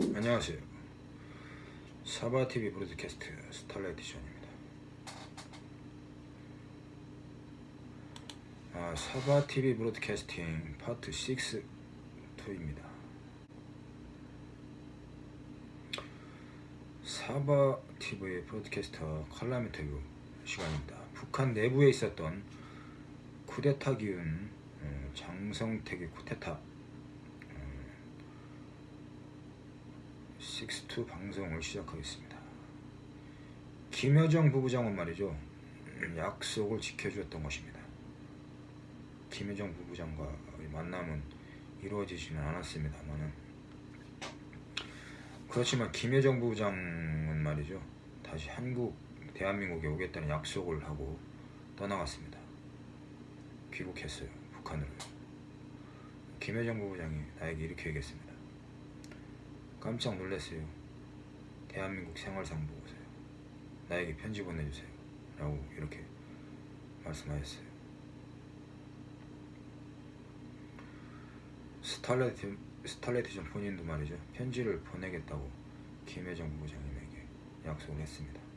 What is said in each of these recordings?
안녕하세요. 사바TV broadcast 스타라이트 시간입니다. 아, 사바TV broadcasting part 6, 2입니다. 사바TV broadcaster 인터뷰 시간입니다. 북한 내부에 있었던 쿠데타 기운 어, 장성택의 쿠데타 6.2 방송을 시작하겠습니다. 김여정 부부장은 말이죠. 약속을 지켜주었던 것입니다. 김여정 부부장과 만남은 이루어지지는 않았습니다만은 그렇지만 김여정 부부장은 말이죠. 다시 한국, 대한민국에 오겠다는 약속을 하고 떠나갔습니다. 귀국했어요. 북한으로. 김여정 부부장이 나에게 이렇게 얘기했습니다. 깜짝 놀랐어요. 대한민국 생활상 보고서요. 나에게 편지 보내주세요. 라고 이렇게 말씀하셨어요. 스탈레트, 스탈레티전 본인도 말이죠. 편지를 보내겠다고 김혜정 부부장님에게 약속을 했습니다.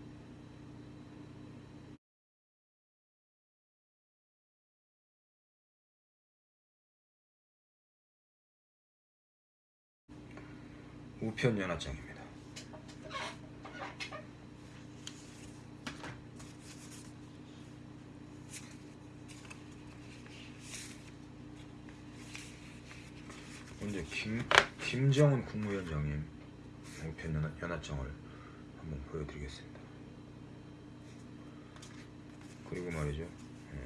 우편 연합장입니다. 먼저 김, 김정은 국무위원장님 우편 연합, 연합장을 한번 보여드리겠습니다. 그리고 말이죠. 어,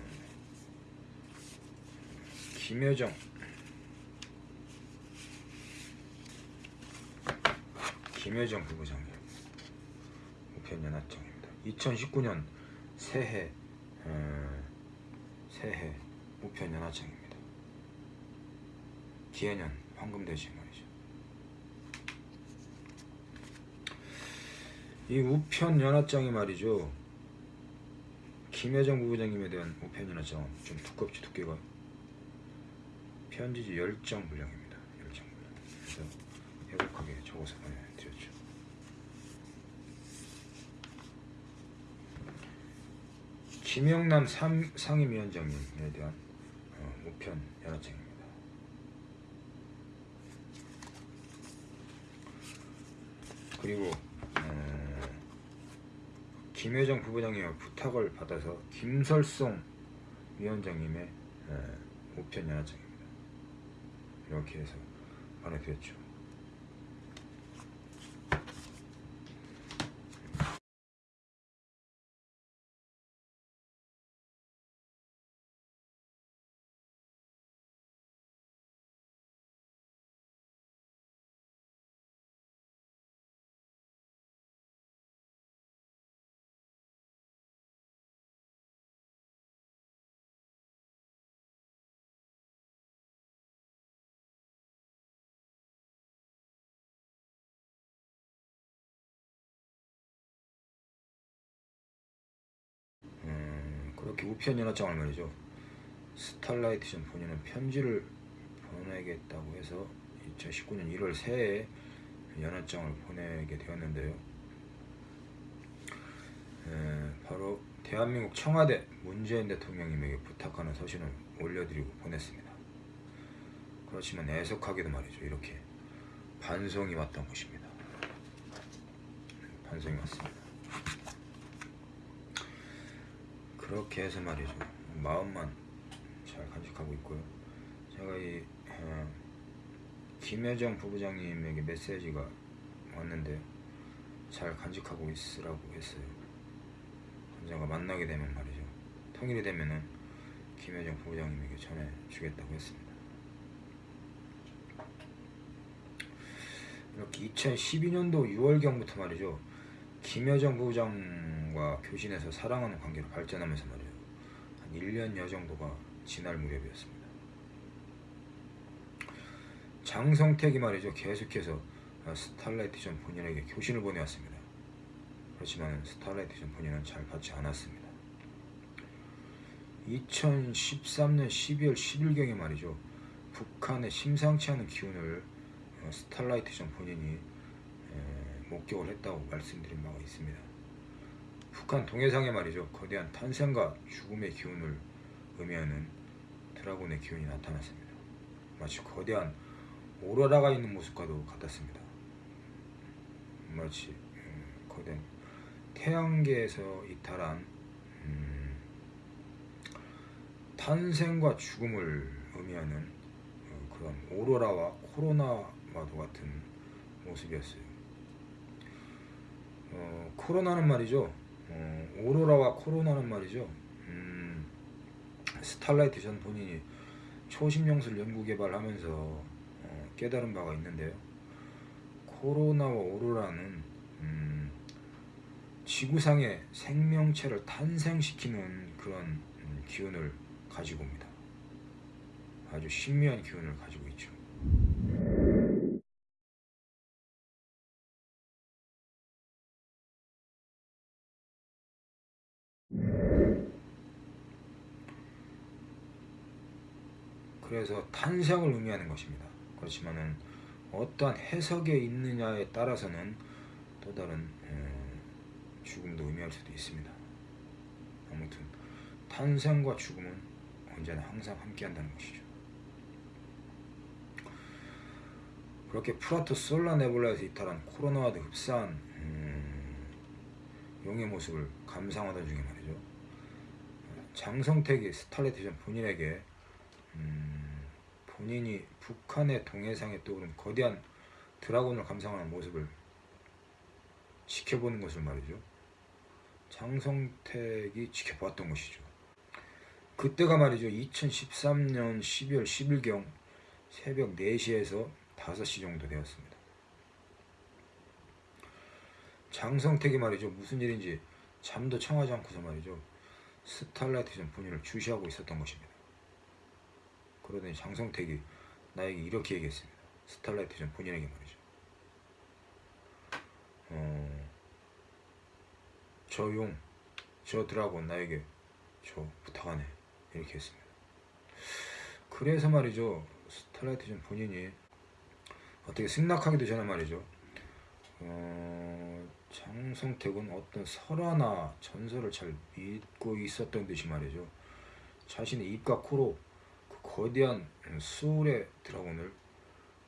김여정 김여정 부부장님 우편 연합장입니다. 2019년 새해 어, 새해 우편 연합장입니다. 기해년 황금돼지 말이죠. 이 우편 연합장이 말이죠. 김여정 부부장님에 대한 우편 연합장은 좀 두껍지 두께가 편지지 열정 분량입니다. 열정 분량. 그래서 해독하게 적어서 보내드렸죠. 김영남 상, 상임위원장님에 대한 어, 우편 연합장입니다. 그리고 어, 김혜정 부부장님의 부탁을 받아서 김설송 위원장님의 어, 우편 연합장입니다. 이렇게 해서 보내드렸죠. 음, 그렇게 우편 연합장을 말이죠. 스탈라이트전 본인은 편지를 보내겠다고 해서 2019년 1월 새해에 연합장을 보내게 되었는데요. 에, 바로 대한민국 청와대 문재인 대통령님에게 부탁하는 서신을 올려드리고 보냈습니다. 그렇지만 애석하게도 말이죠. 이렇게 반송이 왔던 것입니다. 반송이 왔습니다. 그렇게 해서 말이죠. 마음만 잘 간직하고 있고요. 제가 이 어, 김여정 부부장님에게 메시지가 왔는데 잘 간직하고 있으라고 했어요. 언젠가 만나게 되면 말이죠. 통일이 되면은 김여정 부부장님에게 전해주겠다고 했습니다. 이렇게 2012년도 6월경부터 말이죠. 김여정 부부장 과 교신해서 사랑하는 관계로 발전하면서 말이에요. 한 1년여 정도가 지날 무렵이었습니다. 장성택이 말이죠. 계속해서 스탈라이트전 본인에게 교신을 보내왔습니다. 그렇지만 스탈라이트전 본인은 잘 받지 않았습니다. 2013년 12월 10일경에 말이죠. 북한의 심상치 않은 기운을 어, 스탈라이트전 본인이 목격을 했다고 말씀드린 바가 있습니다. 북한 동해상에 말이죠 거대한 탄생과 죽음의 기운을 의미하는 드라곤의 기운이 나타났습니다. 마치 거대한 오로라가 있는 모습과도 같았습니다. 마치 음, 거대한 태양계에서 이탈한 음, 탄생과 죽음을 의미하는 어, 그런 오로라와 코로나와도 같은 모습이었어요. 어, 코로나는 말이죠. 어, 오로라와 코로나는 말이죠. 음, 스탈라이트 전 본인이 초심용술 연구 개발하면서 어, 깨달은 바가 있는데요. 코로나와 오로라는 음, 지구상의 생명체를 탄생시키는 그런 음, 기운을 가지고 옵니다. 아주 신비한 기운을 가지고 있죠. 그래서 탄생을 의미하는 것입니다. 그렇지만은 어떠한 해석에 있느냐에 따라서는 또 다른 어, 죽음도 의미할 수도 있습니다. 아무튼 탄생과 죽음은 언제나 항상 함께한다는 것이죠. 그렇게 프라토 솔라 네불라에서 이탈한 코로나와도 흡사한 음, 용의 모습을 감상하던 중에 말이죠. 장성택이 스탈레티전 본인에게 음, 본인이 북한의 동해상에 떠오른 거대한 드라곤을 감상하는 모습을 지켜보는 것을 말이죠. 장성택이 지켜봤던 것이죠. 그때가 말이죠. 2013년 12월 10일경 새벽 4시에서 5시 정도 되었습니다. 장성택이 말이죠. 무슨 일인지 잠도 청하지 않고서 말이죠. 스탈라이트전 본인을 주시하고 있었던 것입니다. 그러더니 장성택이 나에게 이렇게 얘기했습니다. 스탈라이트 전 본인에게 말이죠. 어, 저 용, 저 dragon 나에게 저 부탁하네. 이렇게 했습니다. 그래서 말이죠. 스탈라이트 전 본인이 어떻게 승낙하기도 전에 말이죠. 어, 장성택은 어떤 설화나 전설을 잘 믿고 있었던 듯이 말이죠. 자신의 입과 코로 그 거대한 수울의 드라곤을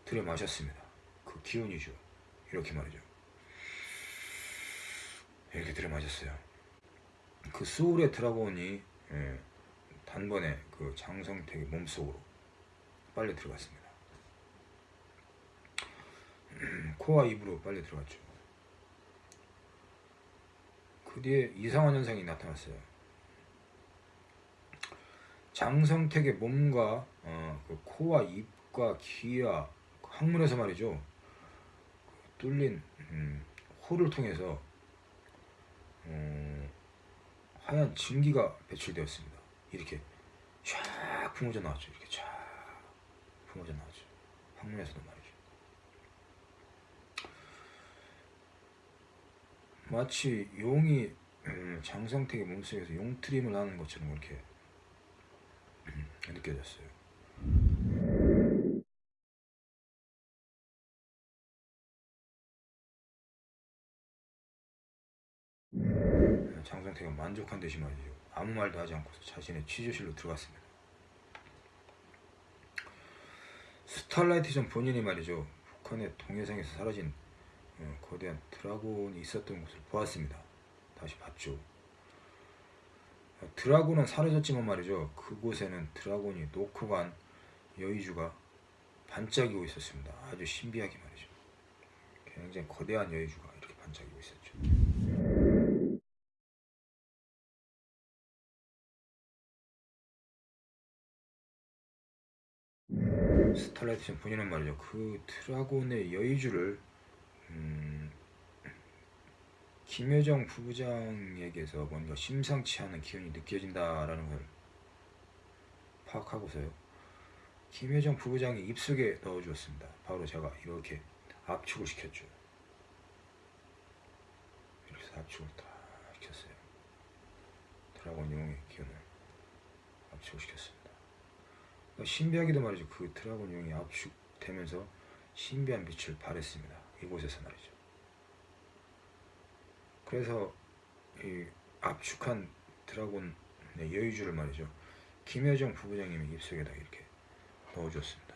들여 마셨습니다. 그 기운이죠. 이렇게 말이죠. 이렇게 들여 마셨어요. 그 수울의 드라곤이 예, 단번에 그 장성택의 몸속으로 빨려 들어갔습니다. 코와 입으로 빨려 들어갔죠. 그 뒤에 이상한 현상이 나타났어요. 장성택의 몸과 어, 그 코와 입과 귀와 그 항문에서 말이죠. 그 뚫린 음, 홀을 통해서 어, 하얀 증기가 배출되었습니다. 이렇게 쫙 뿜어져 나왔죠. 이렇게 쫙 뿜어져 나왔죠. 항문에서도 말이죠. 마치 용이 음, 장성택의 몸속에서 용트림을 하는 것처럼 느껴졌어요. 장성택은 만족한 듯이 말이죠. 아무 말도 하지 않고서 자신의 취조실로 들어갔습니다. 스탈라이트 전 본인이 말이죠. 북한의 동해상에서 사라진 어, 거대한 드라곤이 있었던 곳을 보았습니다. 다시 봤죠. 어, 드라곤은 사라졌지만 말이죠. 그곳에는 드라곤이 놓고 간 여의주가 반짝이고 있었습니다. 아주 신비하게 말이죠. 굉장히 거대한 여의주가 이렇게 반짝이고 있었죠. 스탈라이트 본인은 말이죠. 그 드라곤의 여의주를 음, 김여정 부부장에게서 뭔가 심상치 않은 기운이 느껴진다라는 걸 파악하고서요. 김여정 부부장이 입속에 넣어주었습니다. 바로 제가 이렇게 압축을 시켰죠. 이렇게 압축을 다 시켰어요. 드라곤 용의 기운을 압축을 시켰습니다. 신비하기도 말이죠. 그 드라곤 용이 압축되면서 신비한 빛을 발했습니다. 이곳에서 말이죠. 그래서 이 압축한 드라곤 여의주를 말이죠. 김여정 부부장님이 입속에다 이렇게 넣어줬습니다.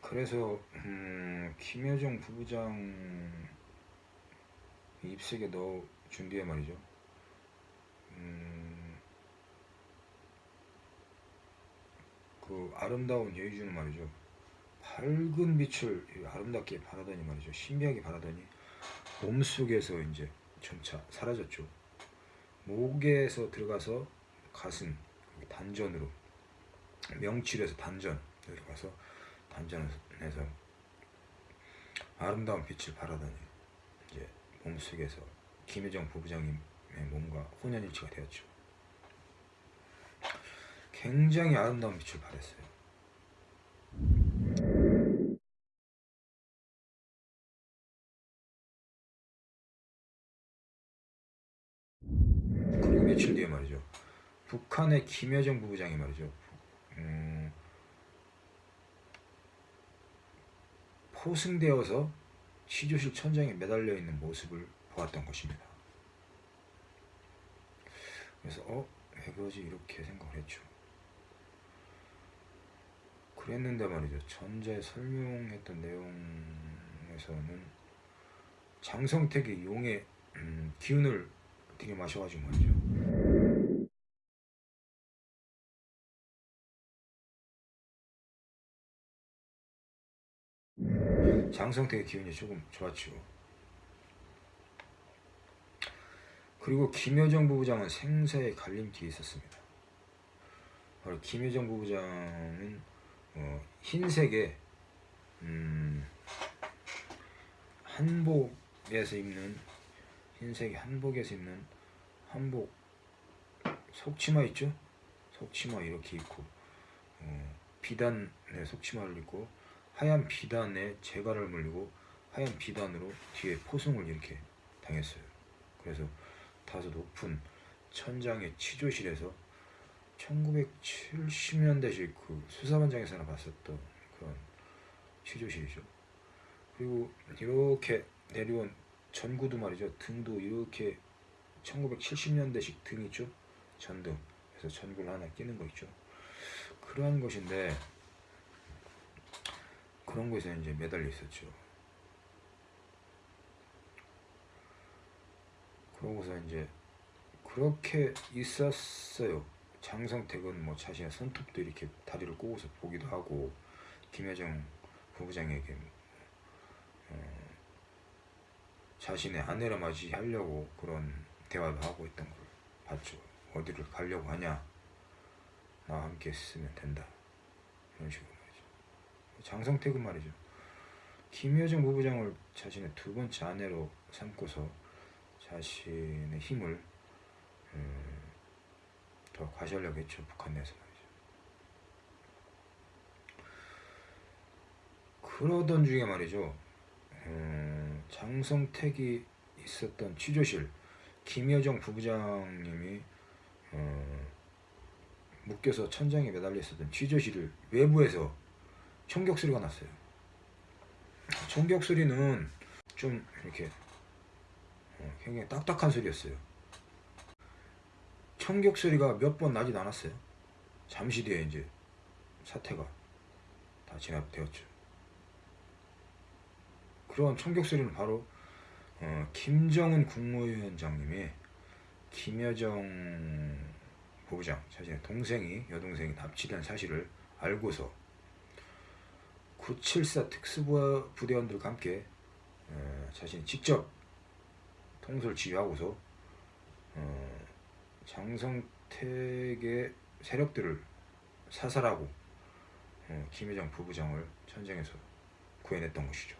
그래서 음, 김여정 부부장 입속에 넣어 준 뒤에 말이죠. 음, 그 아름다운 여의주는 말이죠. 밝은 빛을 아름답게 바라더니 말이죠. 신비하게 바라더니 몸속에서 이제 점차 사라졌죠. 목에서 들어가서 가슴 단전으로 명치에서 단전 들어가서 단전에서 아름다운 빛을 바라더니 이제 몸속에서 김혜정 부부장님의 몸과 혼연일치가 되었죠. 굉장히 아름다운 빛을 발했어요. 그리고 며칠 뒤에 말이죠. 북한의 김여정 부부장이 말이죠. 음, 포승되어서 시조실 천장에 매달려 있는 모습을 보았던 것입니다. 그래서 어? 왜 그러지? 이렇게 생각을 했죠. 그랬는데 말이죠. 전자에 설명했던 내용에서는 장성택이 용의 음, 기운을 되게 마셔가지고 말이죠. 장성택의 기운이 조금 좋았죠. 그리고 김여정 부부장은 생사의 갈림길에 있었습니다. 바로 김여정 부부장은 어, 흰색의 음, 한복에서 입는 흰색의 한복에서 입는 한복 속치마 있죠? 속치마 이렇게 입고 어, 비단의 속치마를 입고 하얀 비단에 재갈을 물리고 하얀 비단으로 뒤에 포승을 이렇게 당했어요. 그래서 다소 높은 천장의 치조실에서 1970년대식 그 수사반장에서나 봤었던 그런 치조실이죠. 그리고 이렇게 내려온 전구도 말이죠. 등도 이렇게 1970년대식 등 있죠. 전등. 그래서 전구를 하나 끼는 거 있죠. 그러한 것인데 그런 곳에 이제 매달려 있었죠. 그러고서 이제 그렇게 있었어요. 장성택은 뭐 자신의 손톱도 이렇게 다리를 꼬고서 보기도 하고 김여정 부부장에게 어, 자신의 아내를 맞이하려고 그런 대화도 하고 있던 걸 봤죠. 어디를 가려고 하냐? 나와 함께 있으면 된다. 이런 식으로. 장성택은 말이죠. 김여정 부부장을 자신의 두 번째 아내로 삼고서 자신의 힘을 음, 더 과시하려고 했죠. 북한 내에서 말이죠. 그러던 중에 말이죠. 음, 장성택이 있었던 취조실 김여정 부부장님이 어, 묶여서 천장에 매달려 있었던 취조실을 외부에서 총격 소리가 났어요. 총격 소리는 좀 이렇게 어, 굉장히 딱딱한 소리였어요. 총격 소리가 몇 번 나지도 않았어요. 잠시 뒤에 이제 사태가 다 진압되었죠. 그런 총격 소리는 바로 어, 김정은 국무위원장님이 김여정 부부장 자신의 동생이 여동생이 납치된 사실을 알고서 974 특수부대원들과 함께 어, 자신이 직접 통솔 지휘하고서 어, 장성택의 세력들을 사살하고 어, 김여정 부부장을 천장에서 구해냈던 것이죠.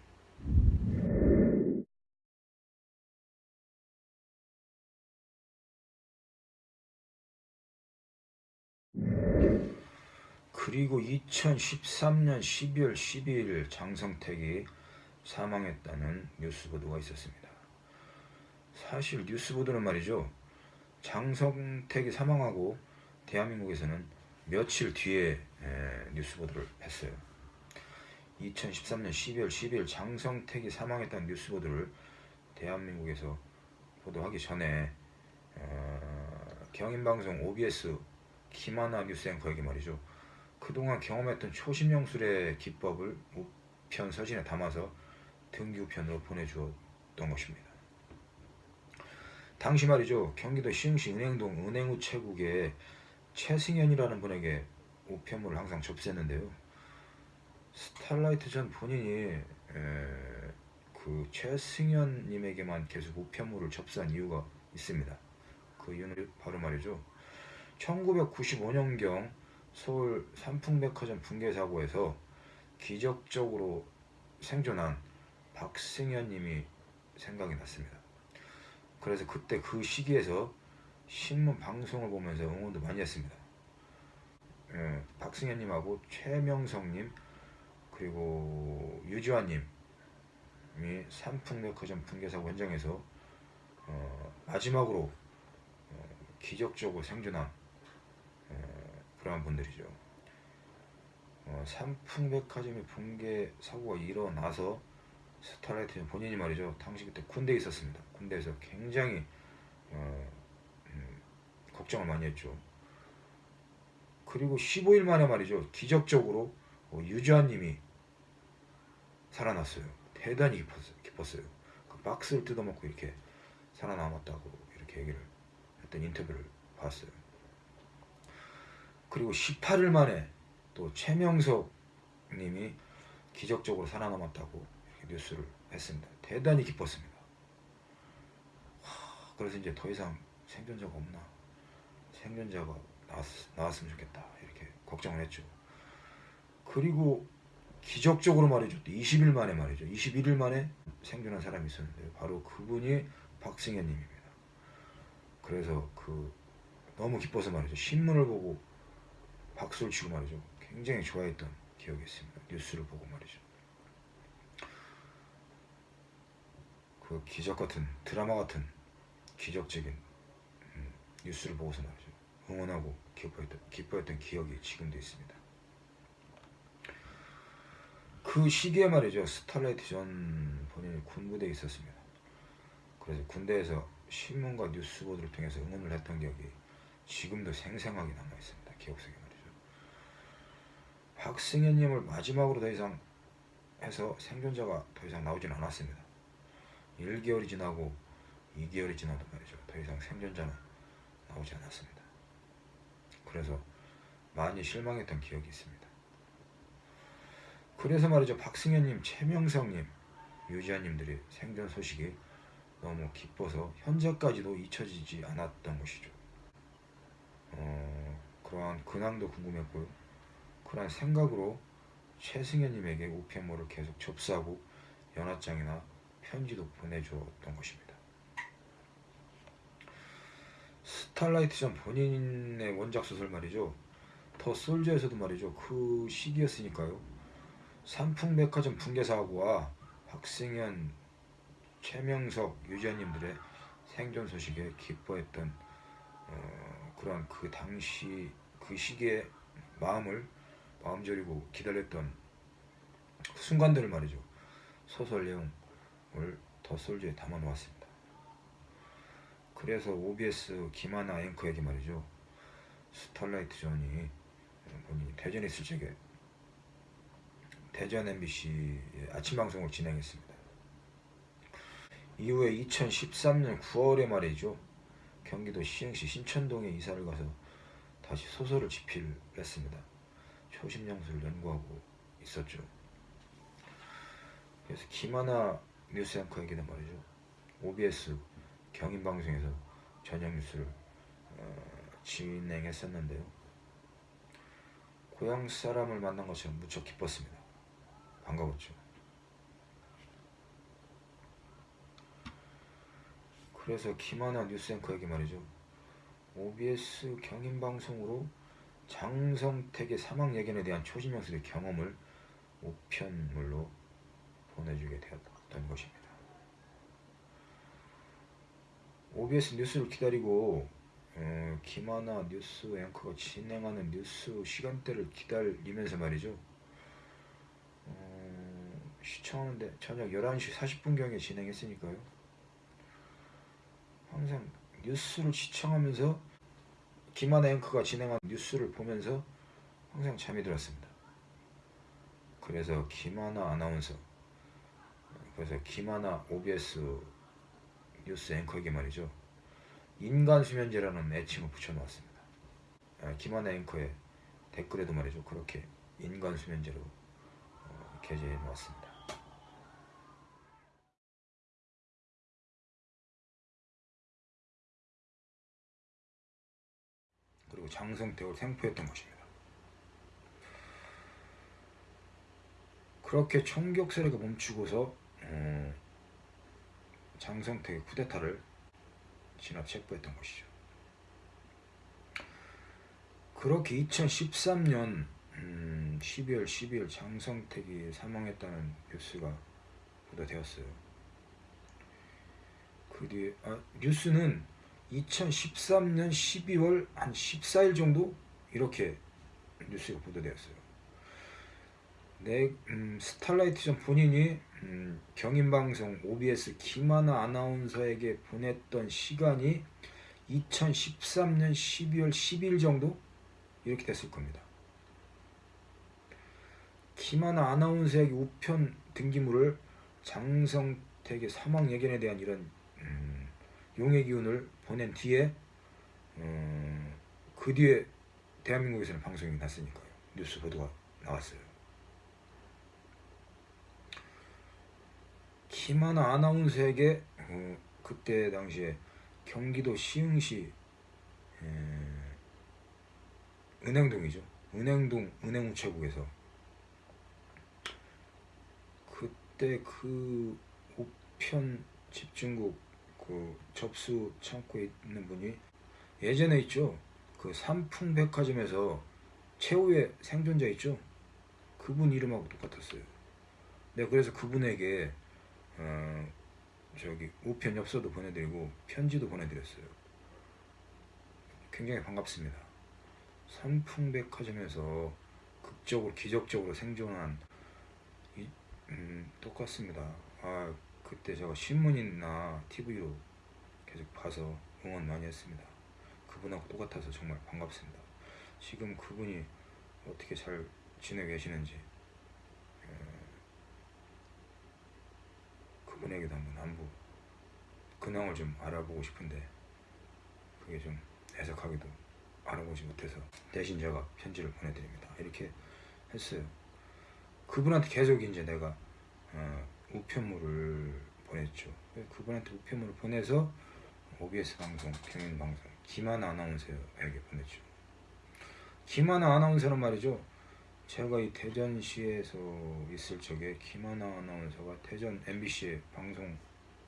그리고 2013년 12월 12일 장성택이 사망했다는 뉴스 보도가 있었습니다. 사실 뉴스 보도는 말이죠. 장성택이 사망하고 대한민국에서는 며칠 뒤에 뉴스 보도를 했어요. 2013년 12월 12일 장성택이 사망했다는 뉴스 보도를 대한민국에서 보도하기 전에 어, 경인방송 OBS 김하나 뉴스 앵커에게 말이죠. 그동안 경험했던 초심령술의 기법을 우편 서신에 담아서 등기우편으로 보내주었던 것입니다. 당시 말이죠. 경기도 시흥시 은행동 은행우체국에 최승현이라는 분에게 우편물을 항상 접수했는데요. 스탈라이트 전 본인이 에, 그 최승현님에게만 계속 우편물을 접수한 이유가 있습니다. 그 이유는 바로 말이죠. 1995년경 서울 삼풍백화점 붕괴 사고에서 기적적으로 생존한 박승현 님이 생각이 났습니다. 그래서 그때 그 시기에서 신문 방송을 보면서 응원도 많이 했습니다. 예, 박승현 님하고 최명성 님 그리고 유지환 님이 삼풍백화점 붕괴 사고 현장에서 어, 마지막으로 어, 기적적으로 생존한 어, 그러한 분들이죠. 어, 삼풍백화점이 붕괴 사고가 일어나서 스타라이트 본인이 말이죠. 당시 그때 군대에 있었습니다. 군대에서 굉장히 어, 음, 걱정을 많이 했죠. 그리고 15일 만에 말이죠. 기적적으로 어, 유지환님이 살아났어요. 대단히 기뻤어요. 기뻤어요. 그 박스를 뜯어먹고 이렇게 살아남았다고 이렇게 얘기를 했던 인터뷰를 봤어요. 그리고 18일 만에 또 최명석 님이 기적적으로 살아남았다고 뉴스를 했습니다. 대단히 기뻤습니다. 하, 그래서 이제 더 이상 생존자가 없나 생존자가 나왔, 나왔으면 좋겠다 이렇게 걱정을 했죠. 그리고 기적적으로 말이죠. 20일 만에 말이죠. 21일 만에 생존한 사람이 있었는데 바로 그분이 박승현 님입니다. 그래서 그 너무 기뻐서 말이죠. 신문을 보고 박수를 치고 말이죠. 굉장히 좋아했던 기억이 있습니다. 뉴스를 보고 말이죠. 그 기적 같은 드라마 같은 기적적인 음, 뉴스를 보고서 말이죠. 응원하고 기뻐했던, 기뻐했던 기억이 지금도 있습니다. 그 시기에 말이죠. 스탈라이트 전 본인이 군부대에 있었습니다. 그래서 군대에서 신문과 뉴스 보도를 통해서 응원을 했던 기억이 지금도 생생하게 남아 있습니다. 기억 속에. 박승현님을 마지막으로 더 이상 해서 생존자가 더 이상 나오진 않았습니다. 1개월이 지나고 2개월이 지나도 말이죠. 더 이상 생존자는 나오지 않았습니다. 그래서 많이 실망했던 기억이 있습니다. 그래서 말이죠. 박승현님, 최명성님, 유지아님들의 생존 소식이 너무 기뻐서 현재까지도 잊혀지지 않았던 것이죠. 어, 그러한 근황도 궁금했고요. 그러한 생각으로 최승현님에게 우편물을 계속 접수하고 연합장이나 편지도 보내주었던 것입니다. 스탈라이트 전 본인의 원작 소설 말이죠. 더 솔저에서도 말이죠. 그 시기였으니까요. 삼풍백화점 붕괴 사고와 박승현, 최명석, 유지아님들의 생존 소식에 기뻐했던 어, 그러한 그 당시 그 시기의 마음을 마음 졸이고 기다렸던 순간들을 말이죠. 소설 내용을 The Soldier에 담아 놓았습니다. 그래서 OBS 김하나 앵커에게 말이죠. 스탈라이트 존이 본인이 대전에 있을 적에 대전 MBC 아침 방송을 진행했습니다. 이후에 2013년 9월에 말이죠. 경기도 시흥시 신천동에 이사를 가서 다시 소설을 집필했습니다. 초심영수를 연구하고 있었죠. 그래서 김하나 뉴스 앵커에게는 말이죠. OBS 경인방송에서 저녁 뉴스를 어, 진행했었는데요. 고향 사람을 만난 것처럼 무척 기뻤습니다. 반가웠죠. 그래서 김하나 뉴스 앵커에게 말이죠. OBS 경인방송으로 장성택의 사망 예견에 대한 초심영수의 경험을 우편물로 보내주게 되었던 것입니다. OBS 뉴스를 기다리고 어, 김하나 뉴스 앵커가 진행하는 뉴스 시간대를 기다리면서 말이죠. 어, 시청하는데 저녁 11시 40분경에 진행했으니까요. 항상 뉴스를 시청하면서 김하나 앵커가 진행한 뉴스를 보면서 항상 잠이 들었습니다. 그래서 김하나 아나운서 그래서 김하나 OBS 뉴스 앵커에게 말이죠. 인간 수면제라는 애칭을 붙여놓았습니다. 아, 김하나 앵커의 댓글에도 말이죠. 그렇게 인간 수면제로 어, 게재해 놓았습니다. 그리고 장성택을 생포했던 것입니다. 그렇게 총격세례가 멈추고서 어, 장성택의 쿠데타를 진압 체포했던 것이죠. 그렇게 2013년 음, 12월 12일 장성택이 사망했다는 뉴스가 보도되었어요. 그 뒤에 아, 뉴스는 2013년 12월 한 14일 정도 이렇게 뉴스가 보도되었어요. 네, 음, 스탈라이트 전 본인이 음, 경인방송 OBS 김하나 아나운서에게 보냈던 시간이 2013년 12월 10일 정도 이렇게 됐을 겁니다. 김하나 아나운서에게 우편 등기물을 장성택의 사망 예견에 대한 이런 음, 용의 기운을 보낸 뒤에 음, 그 뒤에 대한민국에서는 방송이 났으니까요. 뉴스 보도가 나왔어요. 김하나 아나운서에게 어, 그때 당시에 경기도 시흥시 에, 은행동이죠. 은행동 은행우체국에서 그때 그 우편 집중국 그 접수 창고에 있는 분이 예전에 있죠. 그 삼풍백화점에서 최후의 생존자 있죠. 그분 이름하고 똑같았어요. 네, 그래서 그분에게 어, 저기 우편 엽서도 보내드리고 편지도 보내드렸어요. 굉장히 반갑습니다. 삼풍백화점에서 극적으로 기적적으로 생존한 이, 음, 똑같습니다. 아 그때 제가 신문이나 TV로 계속 봐서 응원 많이 했습니다. 그분하고 똑같아서 정말 반갑습니다. 지금 그분이 어떻게 잘 지내고 계시는지 에, 그분에게도 한번 안부 근황을 좀 알아보고 싶은데 그게 좀 애석하기도 알아보지 못해서 대신 제가 편지를 보내드립니다. 이렇게 했어요. 그분한테 계속 이제 내가 어, 우편물을 보냈죠. 그분한테 우편물을 보내서 OBS 방송, 경인 방송, 김하나 아나운서에게 보냈죠. 김하나 아나운서는 말이죠. 제가 이 대전시에서 있을 적에 김하나 아나운서가 대전 MBC의 방송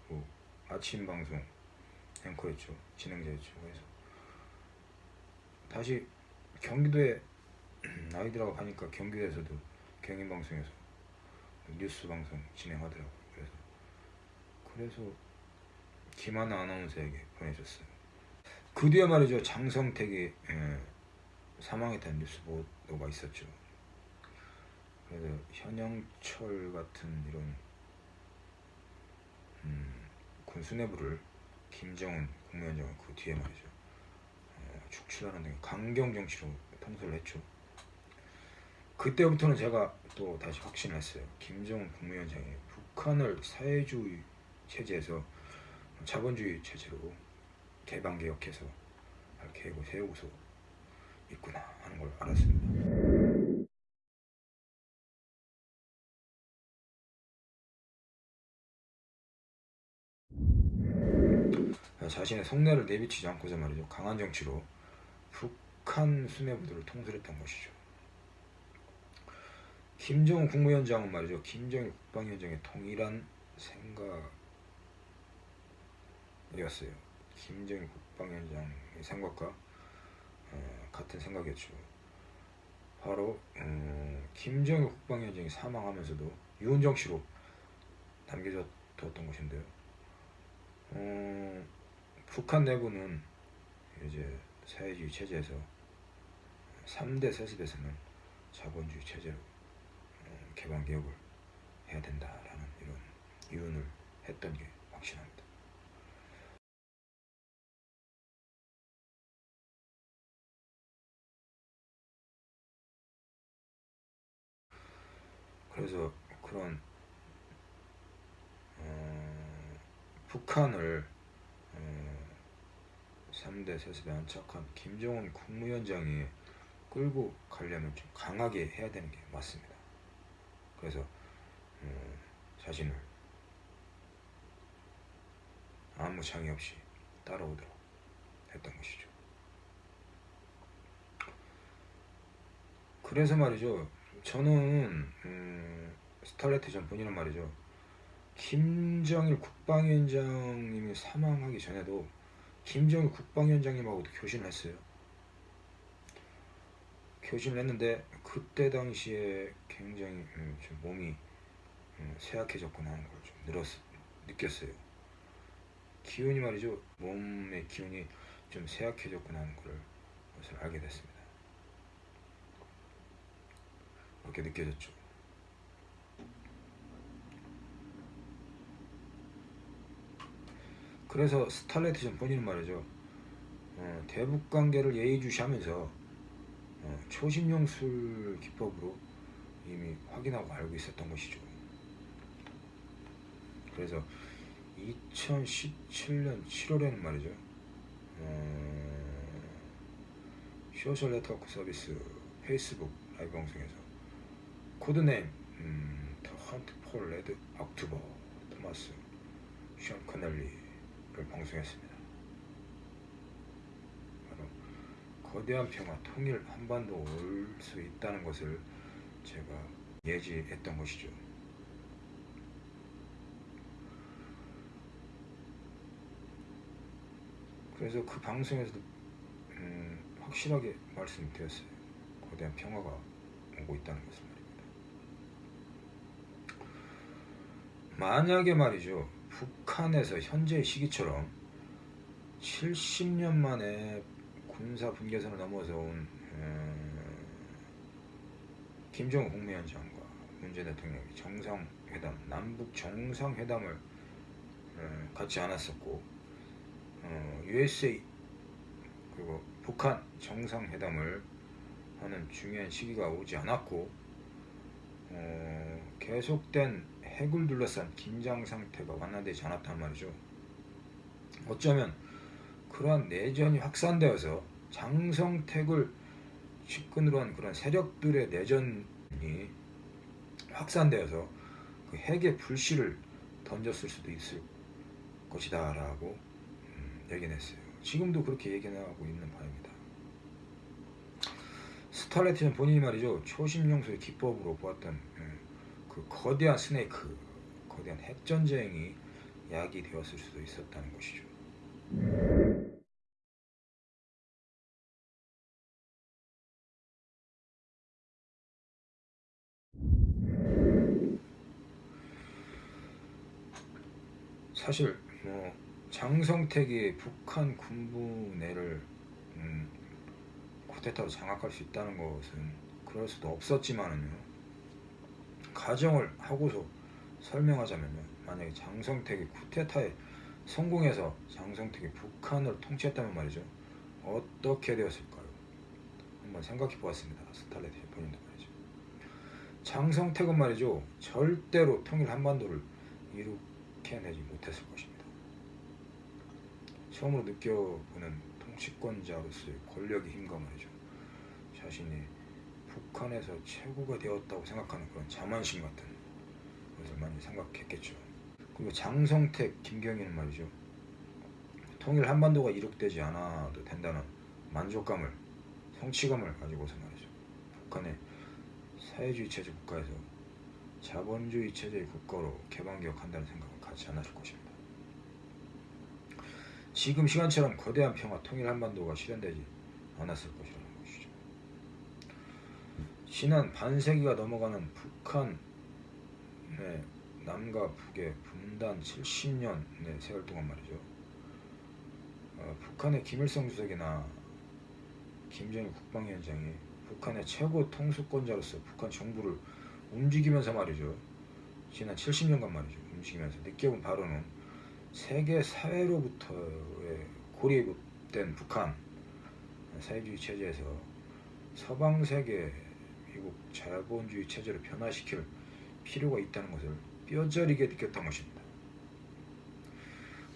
그 아침 방송 앵커였죠. 진행자였죠. 그래서 다시 경기도에 아이들하고 가니까 경기도에서도 경인 방송에서 뉴스 방송 진행하더라고요. 그래서 그래서 김하나 아나운서에게 보내줬어요. 그 뒤에 말이죠 장성택이 예, 사망했다는 뉴스 보도가 있었죠. 그래서 현영철 같은 이런 음, 군 수뇌부를 김정은 국무위원장은 그 뒤에 말이죠 어, 축출하는 등 강경 정치로 통솔을 했죠. 그때부터는 제가 또 다시 확신을 했어요. 김정은 국무위원장이 북한을 사회주의 체제에서 자본주의 체제로 개방 개혁해서 할 계획을 세우고서 있구나 하는 걸 알았습니다. 자신의 속내를 내비치지 않고서 말이죠 강한 정치로 북한 수뇌부들을 통솔했던 것이죠. 김정은 국무위원장은 말이죠 김정일 국방위원장의 동일한 생각이었어요. 김정일 국방위원장의 생각과 어, 같은 생각이었죠. 바로 어, 김정일 국방위원장이 사망하면서도 유은정 씨로 남겨졌던 것인데요. 어, 북한 내부는 이제 사회주의 체제에서 3대 세습에서는 자본주의 체제로 어, 개방 개혁을 해야 된다라는 이런 이론을 했던 게 확실합니다. 그래서 그런 어, 북한을 어, 3대 세습에 안착한 김정은 국무위원장이 끌고 가려면 좀 강하게 해야 되는 게 맞습니다. 그래서 어, 자신을 아무 장애 없이 따라오도록 했던 것이죠. 그래서 말이죠. 저는 음, 스탈레트 전 본인은 말이죠. 김정일 국방위원장님이 사망하기 전에도 김정일 국방위원장님하고도 교신을 했어요. 교신을 했는데 그때 당시에 굉장히 음, 좀 몸이 음, 쇠약해졌구나 하는 걸 좀 늘었 느꼈어요. 기운이 말이죠. 몸의 기운이 좀 쇠약해졌구나 하는 걸 것을 알게 됐습니다. 그렇게 느껴졌죠. 그래서 스탈레트 전 본인은 말이죠. 어, 대북 관계를 예의주시하면서 어, 초심용 술 기법으로 이미 확인하고 알고 있었던 것이죠. 그래서 2017년 7월에는 말이죠. 어, 소셜 네트워크 서비스 페이스북 라이브 방송에서 code name 음, The Hunt for Red October Thomas Sean Connery를 방송했습니다. 바로 거대한 평화 통일 한반도 올 수 있다는 것을 제가 예지했던 것이죠. 그래서 그 방송에서도 음, 확실하게 말씀드렸어요. 거대한 평화가 오고 있다는 것을 말입니다. 만약에 말이죠. 북한에서 현재의 시기처럼 70년 만에 군사 분계선을 넘어서 온 음, 김정은 국무위원장과 문재인 대통령이 정상회담, 남북 정상회담을 음, 갖지 않았었고 어, USA 그리고 북한 정상회담을 하는 중요한 시기가 오지 않았고 어, 계속된 핵을 둘러싼 긴장 상태가 완화되지 않았단 말이죠. 어쩌면 그러한 내전이 확산되어서 장성택을 측근으로 한 그런 세력들의 내전이 확산되어서 그 핵의 불씨를 던졌을 수도 있을 것이다 라고 음, 얘기했어요. 지금도 그렇게 얘기하고 있는 바입니다. 스탈레트는 본인이 말이죠 초심용소의 기법으로 보았던 음, 그 거대한 스네이크, 거대한 핵전쟁이 약이 되었을 수도 있었다는 것이죠. 사실 뭐 장성택이 북한 군부 내를 음, 쿠데타로 장악할 수 있다는 것은 그럴 수도 없었지만은요. 가정을 하고서 설명하자면요. 만약에 장성택이 쿠데타에 성공해서 장성택이 북한을 통치했다면 말이죠. 어떻게 되었을까요? 한번 생각해 보았습니다. 스탈레트 본인도 말이죠. 장성택은 말이죠. 절대로 통일 한반도를 이룩 해내지 못했을 것입니다 처음으로 느껴보는 통치권자로서의 권력의 힘과 말이죠 자신이 북한에서 최고가 되었다고 생각하는 그런 자만심 같은 것을 많이 생각했겠죠. 그리고 장성택, 김경희는 말이죠. 통일 한반도가 이룩되지 않아도 된다는 만족감을, 성취감을 가지고서 말이죠. 북한의 사회주의 체제 국가에서 자본주의 체제의 국가로 개방개혁한다는 생각 을 갖지 않았을 것입니다. 지금 시간처럼 거대한 평화 통일 한반도가 실현되지 않았을 것이라는 것이죠. 지난 반세기가 넘어가는 북한의 남과 북의 분단 70년의 세월 동안 말이죠. 어, 북한의 김일성 주석이나 김정일 국방위원장이 북한의 최고 통수권자로서 북한 정부를 움직이면서 말이죠. 지난 70년간 말이죠. 움직이면서 느껴본 바로는 세계 사회로부터의 고립된 북한 사회주의 체제에서 서방 세계 미국 자본주의 체제로 변화시킬 필요가 있다는 것을 뼈저리게 느꼈던 것입니다.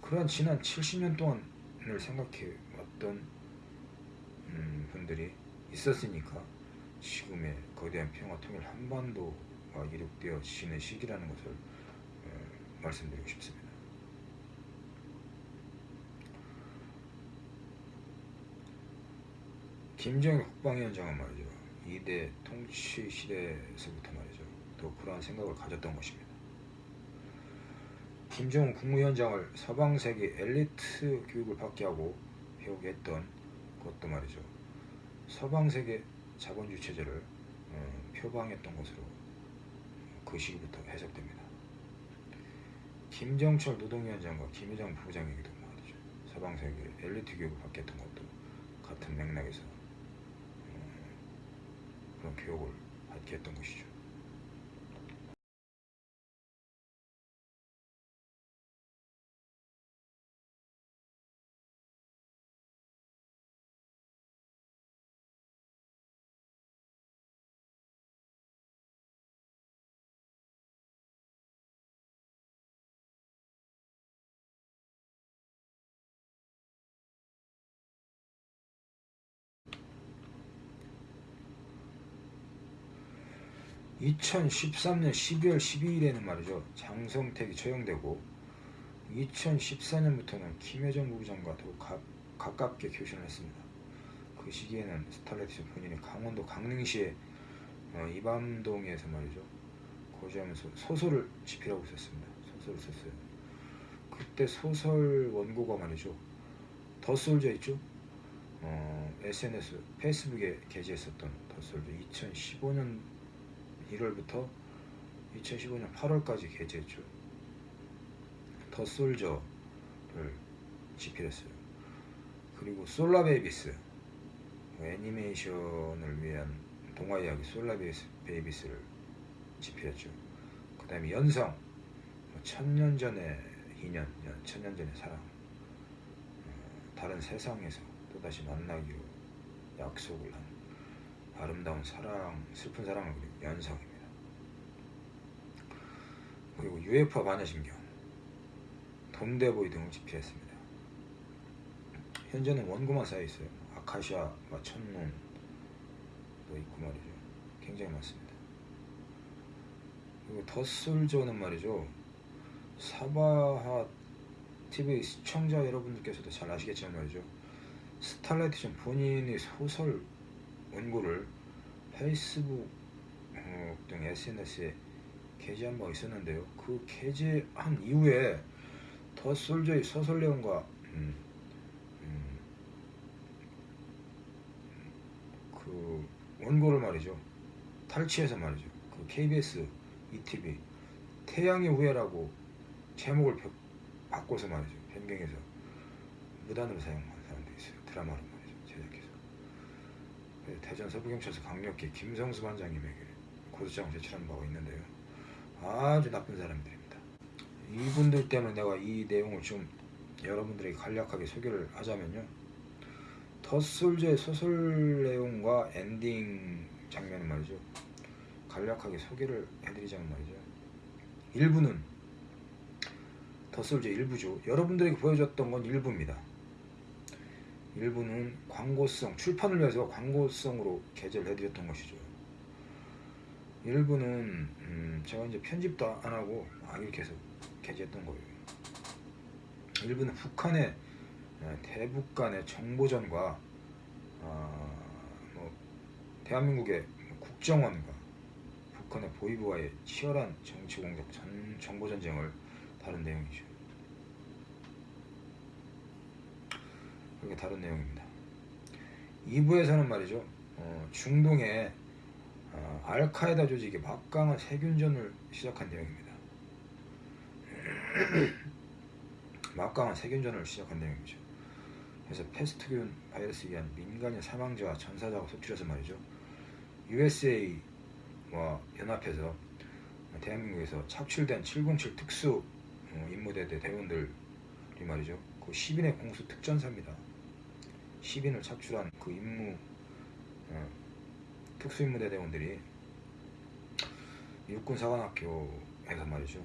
그러한 지난 70년 동안을 생각해 왔던 음, 분들이 있었으니까 지금의 거대한 평화 통일 한반도가 이룩되어 지는 시기라는 것을 어, 말씀드리고 싶습니다. 김정일 국방위원장은 말이죠. 이대 통치 시대에서부터 말이죠. 또 그러한 생각을 가졌던 것입니다. 김정은 국무위원장을 서방 세계 엘리트 교육을 받게 하고 배우게 했던 그것도 말이죠. 서방 세계 자본주의 체제를 어, 표방했던 것으로 그 시기부터 해석됩니다. 김정철 노동위원장과 김여정 부부장에게도 말이죠. 서방 세계 엘리트 교육을 받게 했던 것도 같은 맥락에서 어, 그런 교육을 받게 했던 것이죠. (2013년 12월 12일에는) 말이죠. 장성택이 처형되고 (2014년부터는) 김여정 부부장과 더욱 가, 가깝게 교신을 했습니다. 그 시기에는 스탈레티스 본인이 강원도 강릉시의 어, 이밤동에서 말이죠. 거주하면서 소설을 집필하고 있었습니다. 소설을 썼어요. 그때 소설 원고가 말이죠. 더솔저 있죠? 어, SNS 페이스북에 게재했었던 더솔저. 2015년 1월부터 2015년 8월까지 게재했죠. 더 솔저를 집필했어요. 그리고 솔라베이비스 애니메이션을 위한 동화 이야기 솔라베이비스를 집필했죠. 그 다음에 연성 뭐 천년 전의 인연, 천년 전의 사랑 어, 다른 세상에서 또다시 만나기로 약속을 한 아름다운 사랑, 슬픈 사랑을 그리고 연성입니다. 그리고 UFO 반야신경, 돈데보이 등을 집필했습니다. 현재는 원고만 쌓여 있어요. 아카시아, 천눈도 있고 말이죠. 굉장히 많습니다. 그리고 더솔저는 말이죠. 사바하 TV 시청자 여러분들께서도 잘 아시겠지만 말이죠. 스탈라이트 전 본인의 소설 원고를 페이스북 어, 등 SNS에 게재한 바 있었는데요. 그 게재한 이후에 The Soldier의 내용과 음, 음, 그 원고를 말이죠. 탈취해서 말이죠. 그 KBS, 2TV 태양의 후예라고 제목을 바꿔서 말이죠. 변경해서 무단으로 사용한 사람도 있어요. 드라마로. 네, 대전 서부경찰서 강력히 김성수 반장님에게 고소장을 제출한 바가 있는데요. 아주 나쁜 사람들입니다. 이분들 때문에 내가 이 내용을 좀 여러분들에게 간략하게 소개를 하자면요. 더솔즈의 소설 내용과 엔딩 장면은 말이죠. 간략하게 소개를 해드리자면 말이죠. 일부는 더솔즈 일부죠. 여러분들에게 보여줬던 건 일부입니다. 일부는 광고성, 출판을 위해서 광고성으로 게재를 해드렸던 것이죠. 일부는 음, 제가 이제 편집도 안 하고 막 이렇게 해서 게재했던 거예요. 일부는 북한의 대북 간의 정보전과 어, 뭐 대한민국의 국정원과 북한의 보위부와의 치열한 정치 공작, 정보 전쟁을 다룬 내용이죠. 그게 다른 내용입니다. 2부에서는 말이죠. 어, 중동의 어, 알카에다 조직이 막강한 세균전을 시작한 내용입니다. 막강한 세균전을 시작한 내용이죠. 그래서 패스트균 바이러스에 의한 민간인 사망자와 전사자가 속출해서 말이죠. USA와 연합해서 대한민국에서 착출된 707 특수 어, 임무대대 대원들이 말이죠. 그 10인의 공수 특전사입니다. 10인을 착출한 그 임무 어, 특수임무대 대원들이 육군 사관학교에서 말이죠.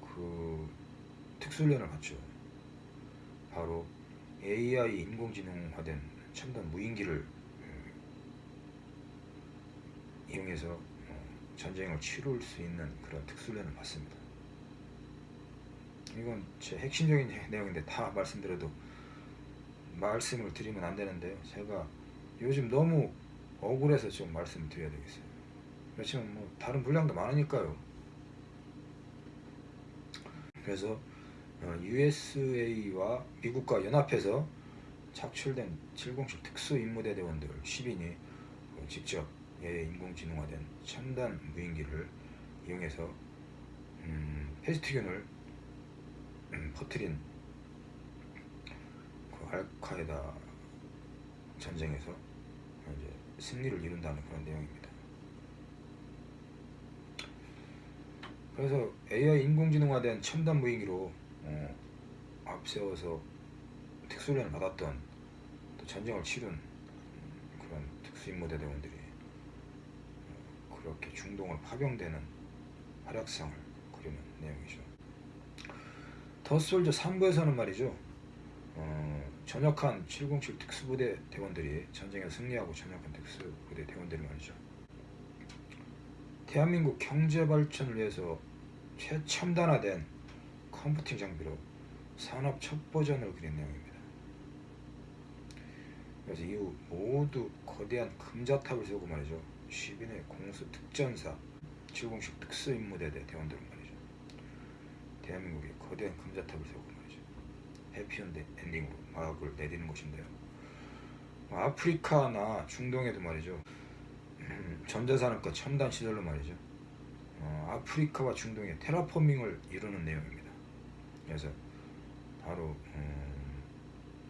그 특수훈련을 받죠. 바로 AI 인공지능화된 첨단 무인기를 어, 이용해서 어, 전쟁을 치룰 수 있는 그런 특수훈련을 받습니다. 이건 제 핵심적인 내용인데 다 말씀드려도 말씀을 드리면 안 되는데요. 제가 요즘 너무 억울해서 좀 말씀을 드려야 되겠어요. 그렇지만 뭐 다른 분량도 많으니까요. 그래서 어, USA와 미국과 연합해서 착출된 707 특수임무대 대원들 10인이 어, 직접 예, 인공지능화된 첨단 무인기를 이용해서 음, 페스티균을 음, 퍼뜨린 그 알카에다 전쟁에서 이제 승리를 이룬다는 그런 내용입니다. 그래서 AI 인공지능화 된 첨단 무인기로 어, 앞세워서 특수훈련을 받았던 또 전쟁을 음, 그런 특수임무대 대원들이 어, 그렇게 중동을 파병되는 활약상을 그리는 내용이죠. 더솔저 3부에서는 말이죠. 어, 전역한 707 특수부대 대원들이 전쟁에 승리하고 전역한 특수부대 대원들이 말이죠. 대한민국 경제 발전을 위해서 최첨단화된 컴퓨팅 장비로 산업 첫 버전을 그린 내용입니다. 그래서 이후 모두 거대한 금자탑을 세우고 말이죠. 10인의 공수 특전사 707 특수임무대대 대원들은 말이죠. 대한민국에 거대한 금자탑을 세우고. 해피엔드 엔딩으로 막을 내리는 것인데요. 뭐 아프리카나 중동에도 말이죠. 음, 전자산업과 첨단 시설로 말이죠. 어, 아프리카와 중동의 테라포밍을 이루는 내용입니다. 그래서 바로 음,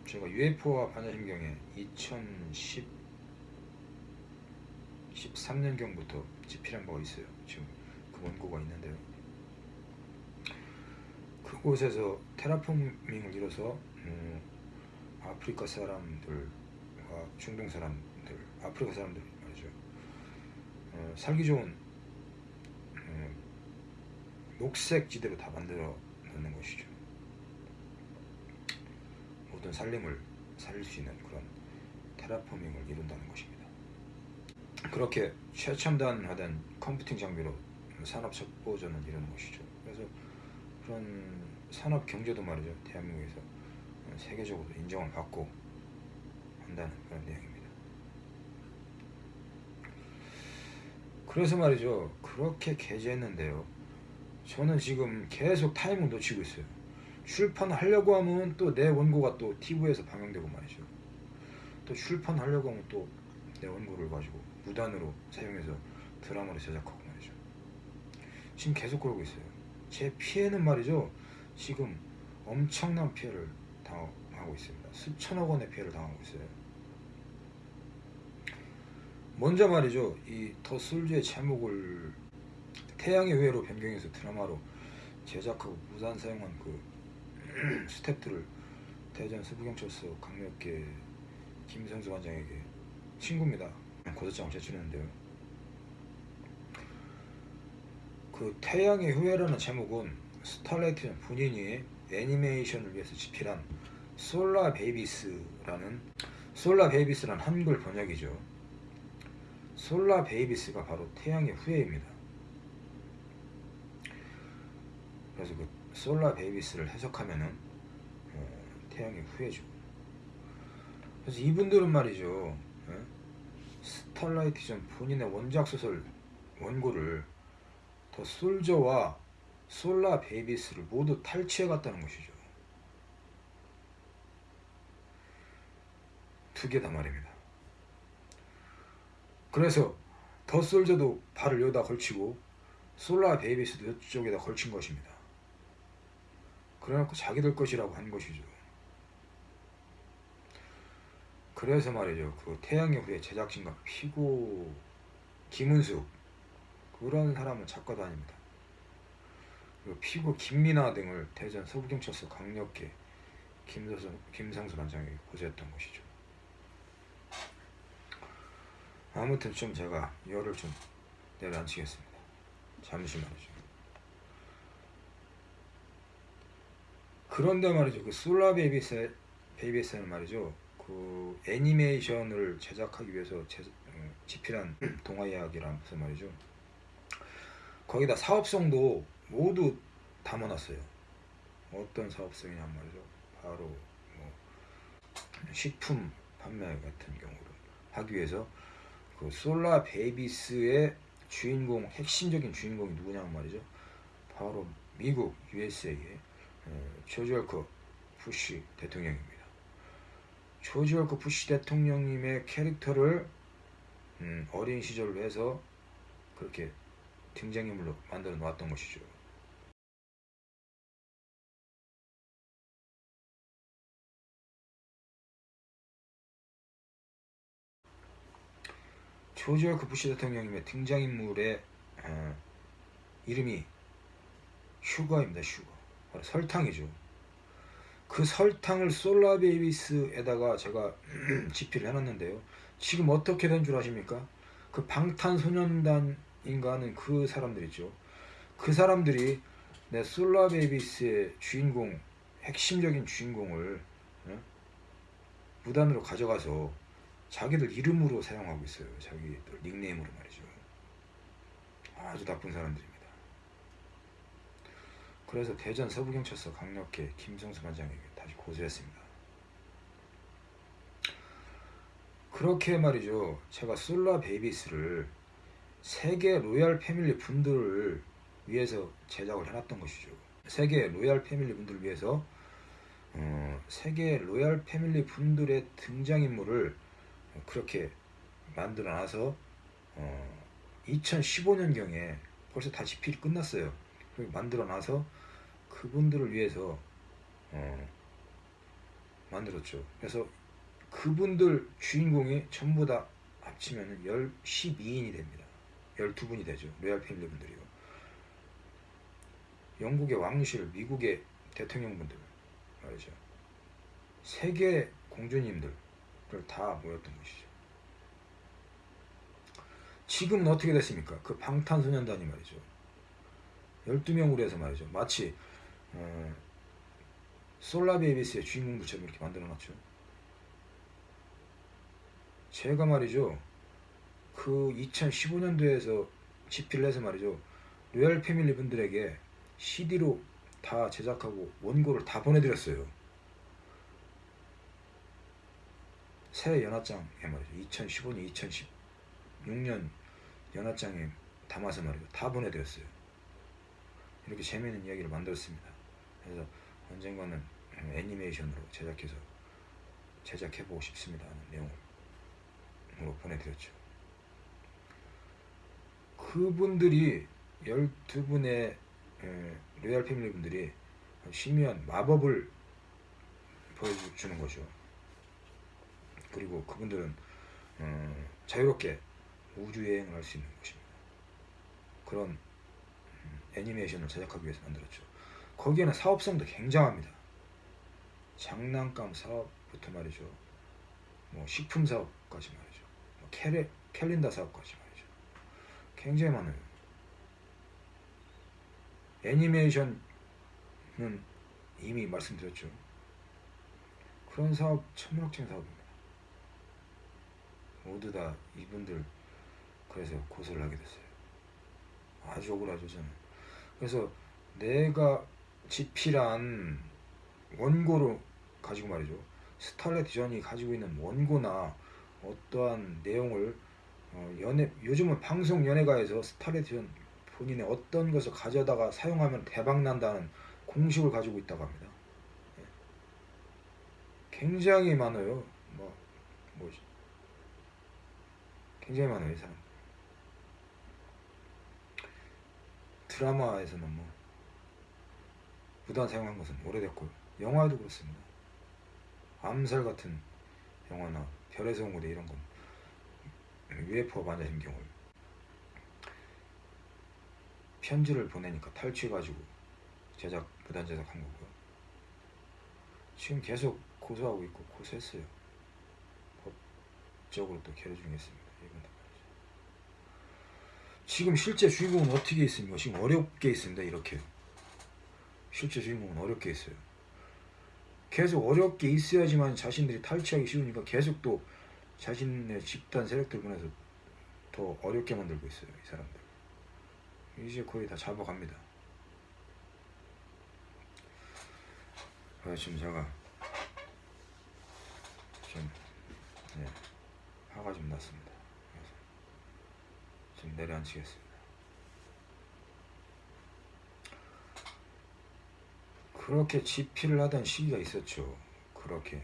제가 UFO와 반야심경에 2010 13년경부터 집필한 바가 있어요. 지금 그 원고가 있는데요. 그곳에서 테라포밍을 이뤄서 음, 아프리카 사람들과 중동 사람들, 아프리카 사람들 말이죠. 어, 살기 좋은 음, 녹색 지대로 다 만들어 놓는 것이죠. 모든 살림을 살릴 수 있는 그런 테라포밍을 이룬다는 것입니다. 그렇게 최첨단화된 컴퓨팅 장비로 산업 첫 버전을 이루는 것이죠. 그래서 그런 산업 경제도 말이죠. 대한민국에서 세계적으로 인정을 받고 한다는 그런 내용입니다. 그래서 말이죠. 그렇게 게재했는데요. 저는 지금 계속 타이밍 놓치고 있어요. 출판하려고 하면 또 내 원고가 또 TV에서 방영되고 말이죠. 또 출판하려고 하면 또 내 원고를 가지고 무단으로 사용해서 드라마를 제작하고 말이죠. 지금 계속 그러고 있어요. 제 피해는 말이죠. 지금 엄청난 피해를 당하고 있습니다. 수천억 원의 피해를 당하고 있어요. 먼저 말이죠. 이 더 솔즈의 제목을 태양의 후예로 변경해서 드라마로 제작하고 무단 사용한 그 스탭들을 대전 서부경찰서 강력계 김성수 관장에게 친구입니다. 고소장을 제출했는데요. 그 태양의 후예라는 제목은 Starlight 본인이 애니메이션을 위해서 집필한 Solar Babies라는 Solar Babies라는 한글 번역이죠. Solar Babies가 바로 태양의 후예입니다. 그래서 그 Solar Babies를 해석하면은 어, 태양의 후예죠. 그래서 이분들은 말이죠. 예? 스탈라이트전 본인의 원작 소설 원고를 더 솔저와 솔라 베이비스를 모두 탈취해 갔다는 것이죠. 두 개 다 말입니다. 그래서 더 솔저도 발을 여기다 걸치고 솔라 베이비스도 이쪽에다 걸친 것입니다. 그래놓고 자기들 것이라고 한 것이죠. 그래서 말이죠. 그 태양의 후예 제작진과 피고 김은숙 그런 사람은 작가도 아닙니다. 피고 김민아 등을 대전 서부경찰서 강력계 김서수, 김상수 반장에게 고소했던 것이죠. 아무튼 좀 제가 열을 좀 내려앉히겠습니다. 잠시 말이죠. 그런데 말이죠. 그 솔라 베이비스 베이비스는 말이죠. 그 애니메이션을 제작하기 위해서 제, 어, 집필한 동화 이야기라면서 말이죠. 거기다 사업성도 모두 담아놨어요. 어떤 사업성이냐 말이죠. 바로 뭐 식품 판매 같은 경우를 하기 위해서 그 솔라 베이비스의 주인공 핵심적인 주인공이 누구냐 말이죠. 바로 미국 USA의 조지 월커 부시 대통령입니다. 조지 월커 부시 대통령님의 캐릭터를 음, 어린 시절로 해서 그렇게 등장인물로 만들어 놓았던 것이죠. 조지 월커 부시 대통령님의 등장인물의 어, 이름이 슈거입니다. 슈거. 바로 설탕이죠. 그 설탕을 솔라베이비스에다가 제가 집필을 해놨는데요. 지금 어떻게 된 줄 아십니까? 그 방탄소년단인가 하는 그 사람들 있죠. 그 사람들이 내 솔라베이비스의 주인공, 핵심적인 주인공을 어? 무단으로 가져가서 자기들 이름으로 사용하고 있어요. 자기들 닉네임으로 말이죠. 아주 나쁜 사람들입니다. 그래서 대전 서부경찰서 강력계 김성수 반장에게 다시 고소했습니다. 그렇게 말이죠. 제가 Solar Babies를 세계 Royal Family 분들을 위해서 제작을 해놨던 것이죠. 세계 Royal Family 분들을 위해서 어, 세계 로얄 패밀리 분들의 등장인물을 그렇게 만들어놔서 어, 2015년경에 벌써 다 집필이 끝났어요. 만들어놔서 그분들을 위해서 어, 만들었죠. 그래서 그분들 주인공이 전부 다 합치면 12인이 됩니다. 12분이 되죠. 로얄 패밀리 분들이요. 영국의 왕실, 미국의 대통령분들 말이죠. 세계 공주님들 을다 모였던 것이죠. 지금은 어떻게 됐습니까? 그 방탄소년단이 말이죠. 12명으로 해서 말이죠. 마치 어, 솔라베이비스의 주인공들처럼 이렇게 만들어 놨죠. 제가 말이죠. 그 2015년도에서 집필을 해서 말이죠. 로얄 패밀리 분들에게 CD로 다 제작하고 원고를 다 보내드렸어요. 새 연합장에 말이죠. 2015년, 2016년 연합장에 담아서 말이죠. 다 보내드렸어요. 이렇게 재미있는 이야기를 만들었습니다. 그래서 언젠가는 애니메이션으로 제작해서 제작해보고 싶습니다 하는 내용을 보내드렸죠. 그분들이 12분의 로얄 패밀리 분들이 심의한 마법을 보여주는 거죠. 그리고 그분들은 어, 자유롭게 우주여행을 할 수 있는 것입니다. 그런 음, 애니메이션을 제작하기 위해서 만들었죠. 거기에는 사업성도 굉장합니다. 장난감 사업부터 말이죠. 뭐 식품 사업까지 말이죠. 뭐 캘레, 캘린더 사업까지 말이죠. 굉장히 많아요. 애니메이션은 이미 말씀드렸죠. 그런 사업 천문학적인 사업입니다. 모두 다 이분들 그래서 고소를 하게 됐어요. 아주 억울하죠 저는. 그래서 내가 집필한 원고로 가지고 말이죠. 스탈렛 디전이 가지고 있는 원고나 어떠한 내용을 어, 연예 요즘은 방송 연예가에서 스탈렛 디전 본인의 어떤 것을 가져다가 사용하면 대박 난다는 공식을 가지고 있다고 합니다. 예. 굉장히 많아요. 뭐 뭐지? 굉장히 많아요, 이 사람. 드라마에서는 뭐 무단 사용한 것은 오래됐고 영화도 그렇습니다. 암살 같은 영화나 온 고대 이런 건 UFO 만나신 경우 편지를 보내니까 탈취해가지고 제작 무단 제작한 거고요. 지금 계속 고소하고 있고 고소했어요. 법적으로 또 계류 중에 있습니다. 지금 실제 주인공은 어떻게 있습니까? 지금 어렵게 있습니다. 이렇게 실제 주인공은 어렵게 있어요. 계속 어렵게 있어야지만 자신들이 탈취하기 쉬우니까 계속 또 자신의 집단 세력들 보내서 더 어렵게 만들고 있어요. 이 사람들. 이제 거의 다 잡아갑니다. 아, 지금 제가 좀 네, 화가 좀 났습니다. 좀 내려앉히겠습니다. 그렇게 집필을 하던 시기가 있었죠. 그렇게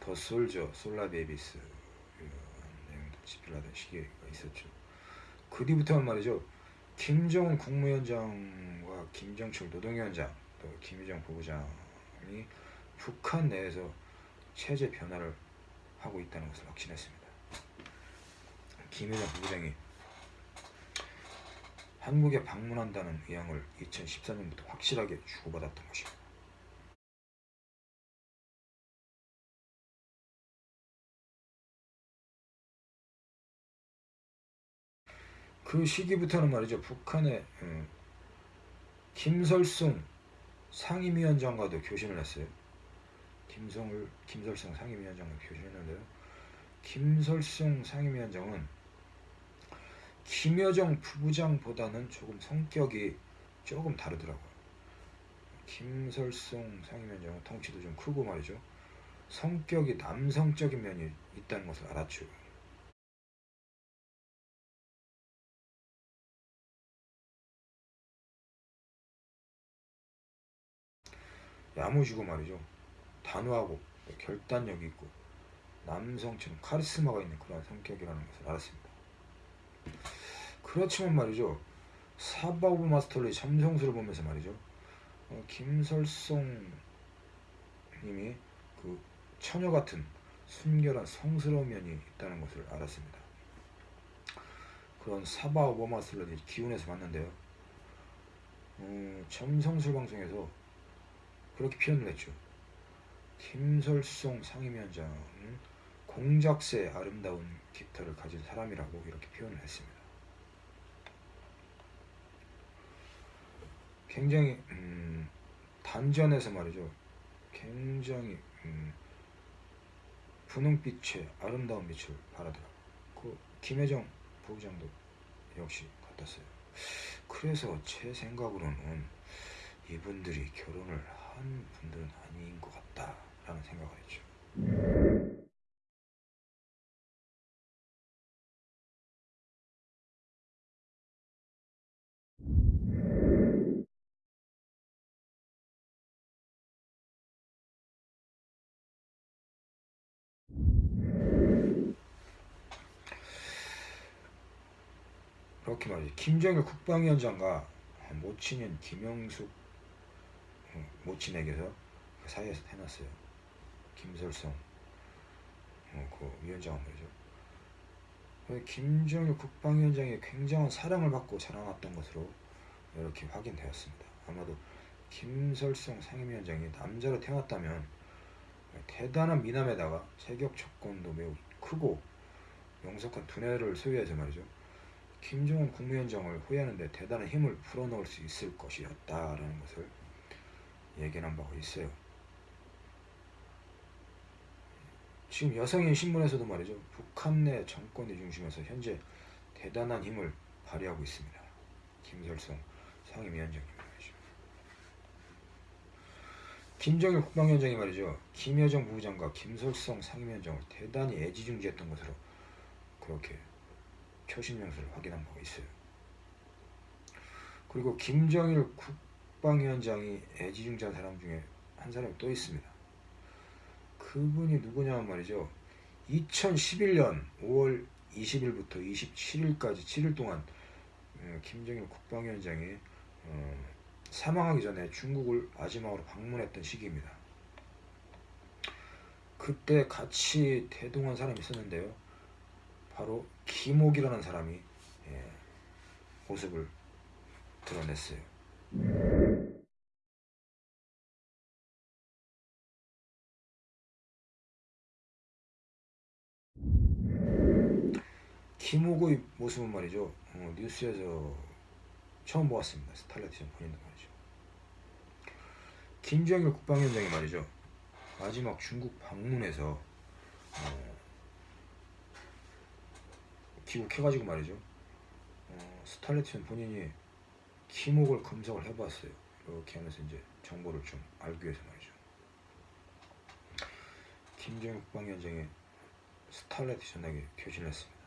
더 솔저, 솔라 베이비스 이런 내용들 집필을 하던 시기가 있었죠. 그 뒤부터는 말이죠. 김정은 국무위원장과 김정철 노동위원장 또 김유정 부부장이 북한 내에서 체제 변화를 하고 있다는 것을 확신했습니다. 김유정 부부장이 한국에 방문한다는 의향을 2014년부터 확실하게 주고받았던 것입니다. 그 시기부터는 말이죠. 북한의 음, 김설승 상임위원장과도 교신을 했어요. 김성을 김설승 상임위원장과 교신했는데요. 김설승 상임위원장은 김여정 부부장보다는 조금 성격이 조금 다르더라고요. 김설승 상임위원장은 덩치도 좀 크고 말이죠. 성격이 남성적인 면이 있다는 것을 알았죠. 야무지고 말이죠. 단호하고 결단력이 있고 남성처럼 카리스마가 있는 그런 성격이라는 것을 알았습니다. 그렇지만 말이죠. 사바 of Master의 점성술을 보면서 말이죠. 어, 김설송 님이 그 처녀 같은 순결한 성스러운 면이 있다는 것을 알았습니다. 그런 사바 of Master를 기운에서 봤는데요. 어, 점성술 방송에서 그렇게 표현을 했죠. 김설송 상임위원장은 공작새 아름다운 깃털을 가진 사람이라고 이렇게 표현을 했습니다. 굉장히 음, 단전에서 말이죠. 굉장히 음, 분홍빛의 아름다운 빛을 발하더라고요. 그 김혜정 부부장도 역시 같았어요. 그래서 제 생각으로는 이분들이 결혼을 한 분들은 아닌 것 같다라는 생각을 했죠. 김정일 국방위원장과 모친인 김영숙 어, 모친에게서 그 사이에서 해놨어요. 김설성 어, 그 위원장은 말이죠. 김정일 국방위원장이 굉장한 사랑을 받고 자라났던 것으로 이렇게 확인되었습니다. 아마도 김설성 상임위원장이 남자로 태어났다면 대단한 미남에다가 체격 조건도 매우 크고 명석한 두뇌를 소유해서 말이죠. 김정은 국무위원장을 후회하는데 대단한 힘을 불어넣을 수 있을 것이었다라는 것을 얘기한 바가 있어요. 지금 여성인 신문에서도 말이죠. 북한 내 정권의 중심에서 현재 대단한 힘을 발휘하고 있습니다. 김설성 상임위원장님 말이죠. 김정일 국방위원장이 말이죠. 김여정 부부장과 김설성 상임위원장을 대단히 애지중지했던 것으로 그렇게 표신명서를 확인한 바가 있어요. 그리고 김정일 국방위원장이 애지중지한 사람 중에 한 사람이 또 있습니다. 그분이 누구냐면 말이죠. 2011년 5월 20일부터 27일까지 7일 동안 어, 김정일 국방위원장이 어, 사망하기 전에 중국을 마지막으로 방문했던 시기입니다. 그때 같이 대동한 사람이 있었는데요. 바로 김옥이라는 사람이 예, 모습을 드러냈어요. 김옥의 모습은 말이죠. 어, 뉴스에서 처음 보았습니다. Starlight 전 본인도 말이죠. 김정일 국방위원장이 말이죠. 마지막 중국 방문에서 어, 귀국해가지고 말이죠. 어, Starlight 전 본인이 김옥을 검색을 해봤어요. 이렇게 하면서 이제 정보를 좀 알기 위해서 말이죠. 김정일 국방위원장이 스탈레티션에게 교신을 했습니다.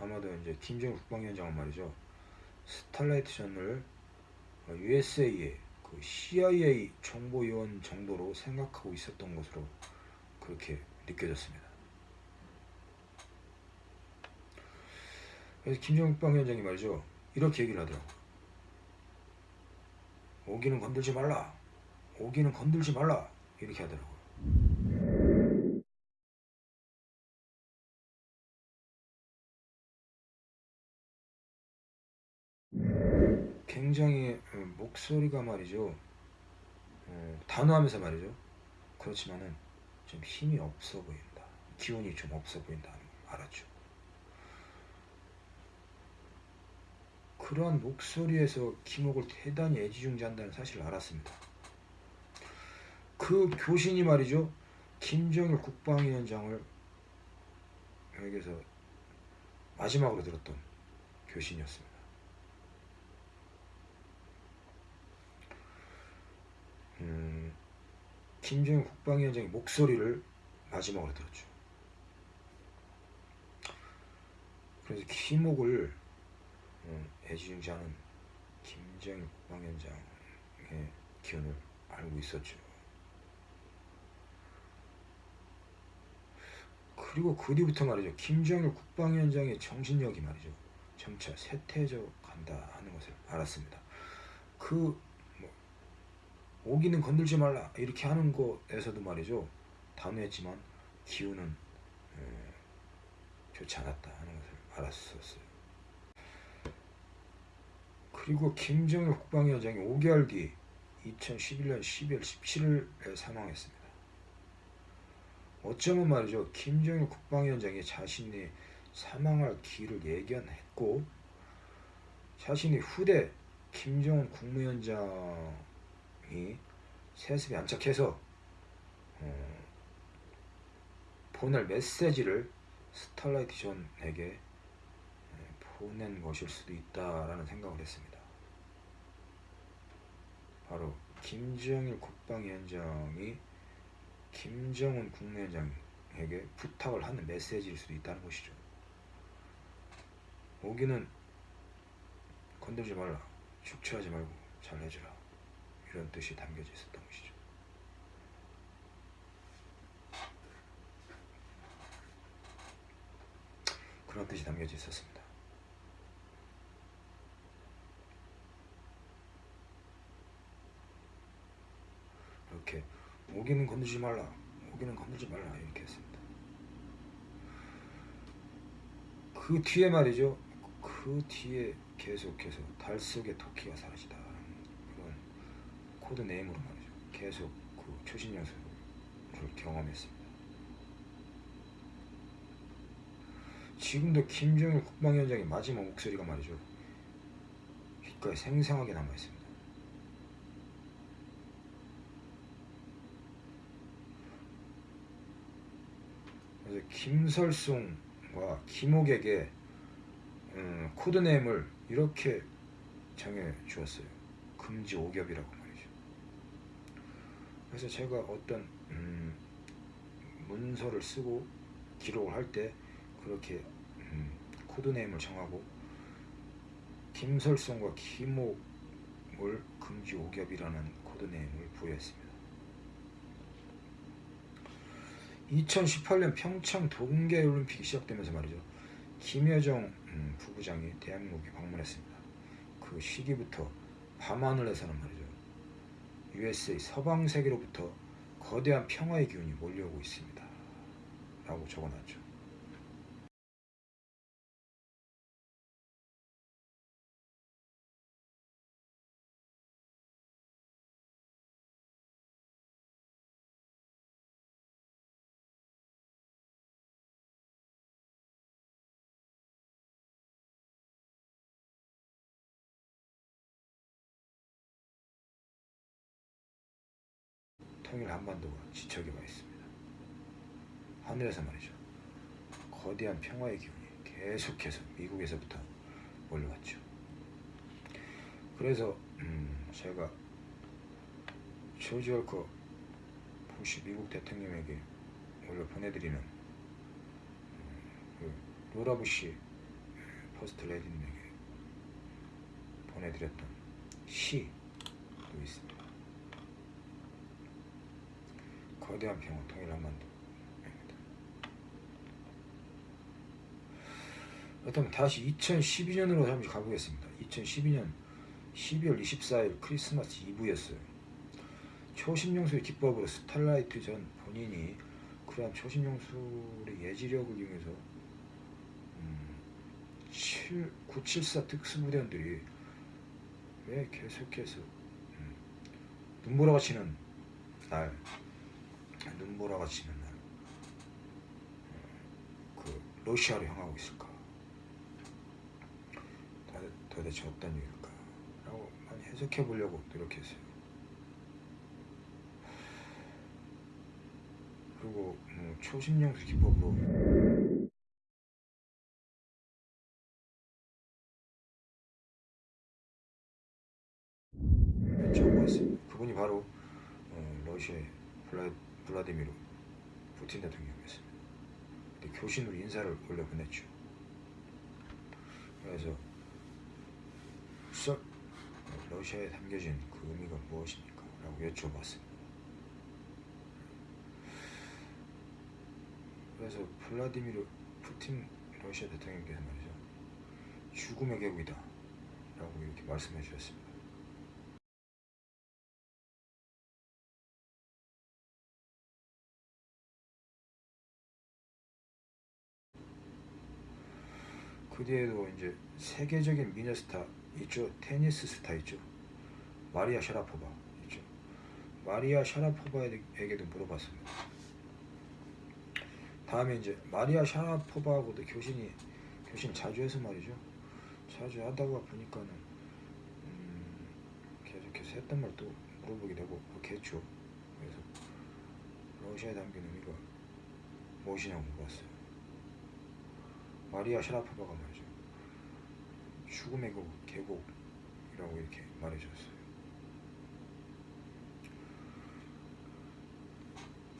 아마도 이제 김정일 국방위원장은 말이죠. 스탈레티션을 USA의 그 CIA 정보요원 정도로 생각하고 있었던 것으로 그렇게 느껴졌습니다. 그래서 김정일 국방위원장이 말이죠. 이렇게 얘기를 하더라고요. 오기는 건들지 말라. 오기는 건들지 말라. 이렇게 하더라고요. 굉장히 어, 목소리가 말이죠. 어, 단호하면서 말이죠. 그렇지만은 좀 힘이 없어 보인다. 기운이 좀 없어 보인다는 걸 알았죠. 그러한 목소리에서 김옥을 대단히 애지중지한다는 사실을 알았습니다. 그 교신이 말이죠. 김정일 국방위원장을 에게서 마지막으로 들었던 교신이었습니다. 음, 김정일 국방위원장의 목소리를 마지막으로 들었죠. 그래서 김옥을 음, 애지중지하는 김정일 국방위원장의 기운을 알고 있었죠. 그리고 그 뒤부터 말이죠. 김정일 국방위원장의 정신력이 말이죠. 점차 쇠퇴져 간다 하는 것을 알았습니다. 그 뭐, 오기는 건들지 말라 이렇게 하는 것에서도 말이죠. 단호했지만 기운은 에, 좋지 않았다 하는 것을 알았었어요. 그리고 김정일 국방위원장이 5개월 뒤 2011년 12월 17일에 사망했습니다. 어쩌면 말이죠. 김정일 국방위원장이 자신이 사망할 길을 예견했고 자신이 후대 김정은 국무위원장이 세습에 안착해서 어, 보낼 메시지를 스탈라이트 존에게 보낸 것일 수도 있다라는 생각을 했습니다. 바로 김정일 국방위원장이 김정은 국무위원장에게 부탁을 하는 메시지일 수도 있다는 것이죠. 오기는 건들지 말라, 축취하지 말고 잘 해주라 이런 뜻이 담겨져 있었던 것이죠. 그런 뜻이 담겨져 있었습니다. 이렇게 오기는 건들지 말라 오기는 건들지 말라 이렇게 했습니다. 그 뒤에 말이죠. 그 뒤에 계속해서 달 속의 토끼가 사라지다 그런 code name으로 말이죠. 계속 그 초신 연수를 경험했습니다. 지금도 김정일 국방위원장의 마지막 목소리가 말이죠. 귓가에 생생하게 남아있습니다 그래서 김설송과 김옥에게 음, code name을 이렇게 정해 주었어요. 금지옥엽이라고 말이죠. 그래서 제가 어떤 음, 문서를 쓰고 기록을 할 때 그렇게 음, code name을 정하고 김설송과 김옥을 금지옥엽이라는 code name을 부여했습니다. 2018년 평창 동계올림픽이 시작되면서 말이죠. 김여정 음, 부부장이 대한민국에 방문했습니다. 그 시기부터 밤하늘에서는 말이죠. USA 서방 세계로부터 거대한 평화의 기운이 몰려오고 있습니다. 라고 적어놨죠. 통일 한반도가 지척에 와 있습니다. 하늘에서 말이죠. 거대한 평화의 기운이 계속해서 미국에서부터 올라왔죠. 그래서 음, 제가 조지 워커 부시 미국 대통령에게 원래 보내드리는 음, 그 로라 부시 퍼스트레이디님에게 보내드렸던 시도 있습니다. 거대한 평화 통일 한반도입니다. 그렇다면 다시 2012년으로 잠시 가보겠습니다. 2012년 12월 24일 크리스마스 이브였어요. 초신용술의 기법으로 스탈라이트 전 본인이 그러한 초신용술의 예지력을 이용해서 음, 7, 974 특수부대원들이 왜 계속해서 음, 눈보라가 치는 날 눈보라가 치는 날그 러시아로 향하고 있을까? 도- 도대체 어떤 이유일까? 라고 많이 해석해 보려고 노력했어요. 그리고 뭐 초신용수 기법으로 적어왔습니다. 그분이 바로 어, 러시아의 블라, 블라디미르 푸틴 대통령이었습니다. 교신으로 인사를 올려 보냈죠. 그래서 썩 러시아에 담겨진 그 의미가 무엇입니까? 라고 여쭤봤습니다. 그래서 블라디미르 푸틴 러시아 대통령께서 말이죠. 죽음의 계곡이다. 라고 이렇게 말씀해 주셨습니다. 그 뒤에도 이제 세계적인 미녀 스타 있죠. 테니스 스타 있죠. 마리아 샤라포바 있죠. 마리아 샤라포바에게도 물어봤습니다. 다음에 이제 마리아 샤라포바하고도 교신이 교신 자주 해서 말이죠. 자주 하다가 보니까는 음, 계속해서 했던 말 또 물어보게 되고 그렇게 했죠. 그래서 러시아에 담긴 의미가 무엇이냐고 물어봤어요. 마리아 샤라포바가 말이죠. 죽음의 그 계곡이라고 이렇게 말해줬어요.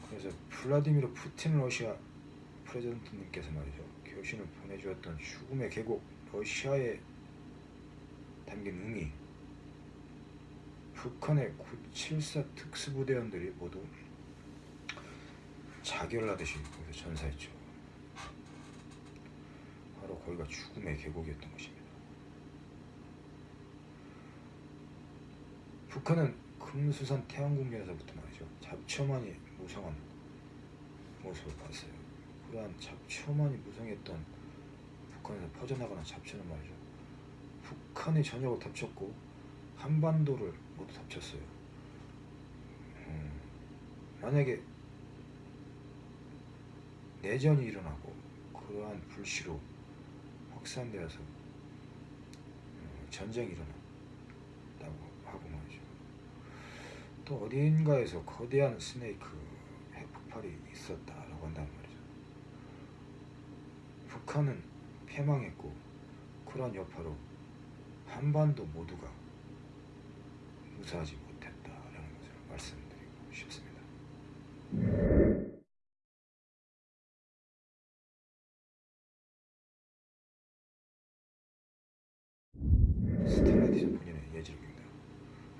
그래서 플라디미르 푸틴 러시아 프레젠트님께서 말이죠. 교신을 보내주었던 죽음의 계곡 러시아에 담긴 의미 북한의 974 특수부대원들이 모두 자결하듯이 전사했죠. 거기가 죽음의 계곡이었던 것입니다. 북한은 금수산 태양궁전에서부터 말이죠. 잡초만이 무성한 모습을 봤어요. 그러한 잡초만이 무성했던 북한에서 퍼져나가는 잡초는 말이죠. 북한의 전역을 덮쳤고 한반도를 모두 덮쳤어요. 음, 만약에 내전이 일어나고 그러한 불씨로 확산되어서 어, 전쟁이 일어났다고 하고 말이죠. 또 어딘가에서 거대한 스네이크 핵폭발이 있었다라고 한단 말이죠. 북한은 패망했고 그러한 여파로 한반도 모두가 무사하지 못했다라는 것을 말씀드리고 싶습니다.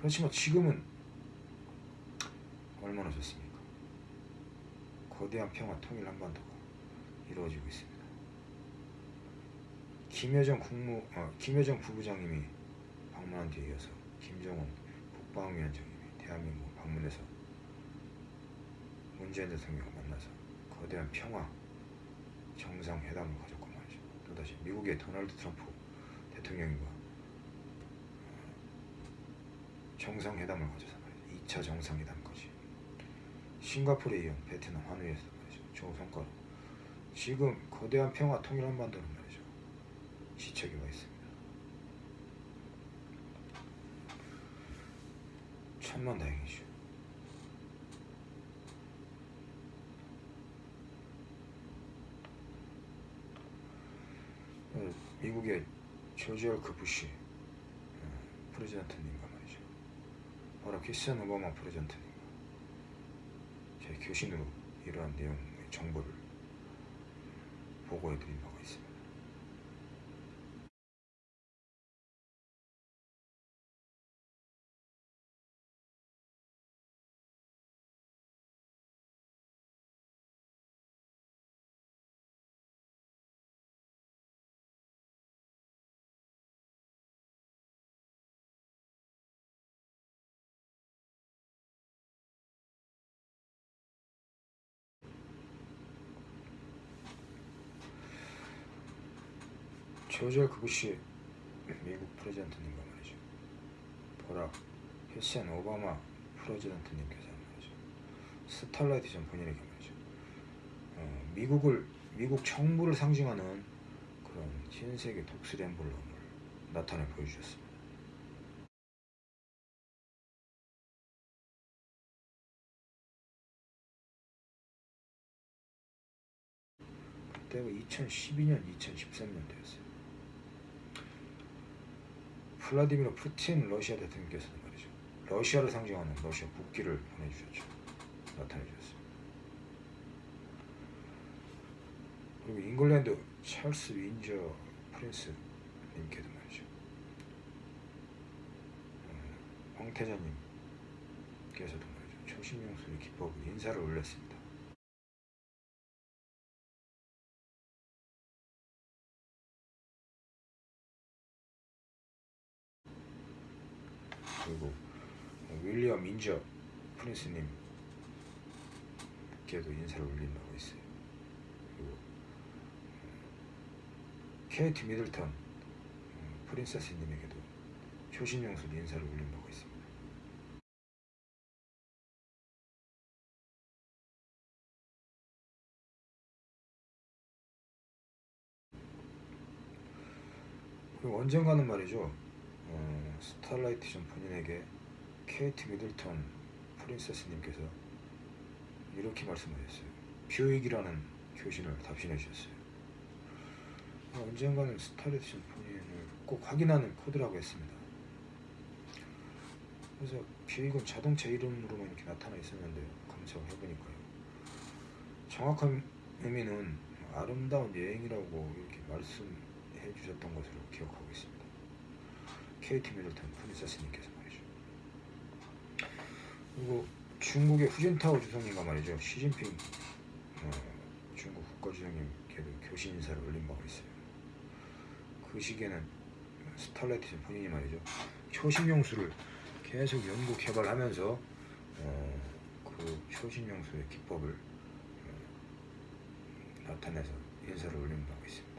그렇지만 지금은 얼마나 좋습니까? 거대한 평화 통일 한반도가 이루어지고 있습니다. 김여정 국무 어, 김여정 부부장님이 방문한 뒤에 이어서 김정은 국방위원장님이 대한민국 방문해서 문재인 대통령과 만나서 거대한 평화 정상회담을 가졌고 말이죠. 또다시 미국의 도널드 트럼프 대통령과 정상회담을 가져서 말이죠. 2차 정상회담 거지. 싱가포르에 이어 베트남 환우에서 말이죠. 좋은 성과로. 지금 거대한 평화 통일 한반도는 말이죠. 시책이 와 있습니다. 천만 다행이죠. 어, 미국의 조지얼 그 부시 어, 프레지던트님과 바로 키슨 오바마 프레지던트님과 제 교신으로 이러한 내용의 정보를 보고해드린 바가 있습니다. 조지 워커 부시 미국 President님과 말이죠. 버락 후세인 오바마 President님께서 말이죠. Starlight 전 본인에게 말이죠. 어, 미국을 미국 정부를 상징하는 그런 흰색의 독수리 엠블럼을 나타내 보여주셨습니다. 그때가 2012년, 2013년도였어요. 블라디미르 푸틴 러시아 대통령께서는 말이죠. 러시아를 상징하는 러시아 국기를 보내주셨죠. 나타내 주셨습니다. 그리고 잉글랜드 찰스 윈저 Prince 님께도 말이죠. 어, 황태자님께서도 말이죠. 초신명수의 기법을 인사를 올렸습니다. 그리고 인저 프린스님께도 인사를 올린 바가 있어요. 그리고 케이트 미들턴 음, 프린세스님에게도 초신용술 인사를 올린 바가 있습니다. 그리고 언젠가는 말이죠. 어, Starlight 전 본인에게 케이트 미들턴 Princess님께서 이렇게 말씀하셨어요. 교육이라는 교신을 답신해 주셨어요. 어, 언젠가는 전 본인을 꼭 확인하는 코드라고 했습니다. 그래서 교육은 자동차 이름으로만 이렇게 나타나 있었는데 검색을 해보니까요. 정확한 의미는 아름다운 여행이라고 이렇게 말씀해 주셨던 것으로 기억하고 있습니다. 케이트 미들턴 Princess님께서. 그리고 중국의 후진타오 주석님과 말이죠. 시진핑 어, 중국 국가주석님께도 교신 인사를 올린 바가 있어요. 그 시기에는 Starlight 본인이 말이죠. 초신용수를 계속 연구 개발하면서 어, 그 초신용수의 기법을 어, 나타내서 인사를 올린 바가 있습니다.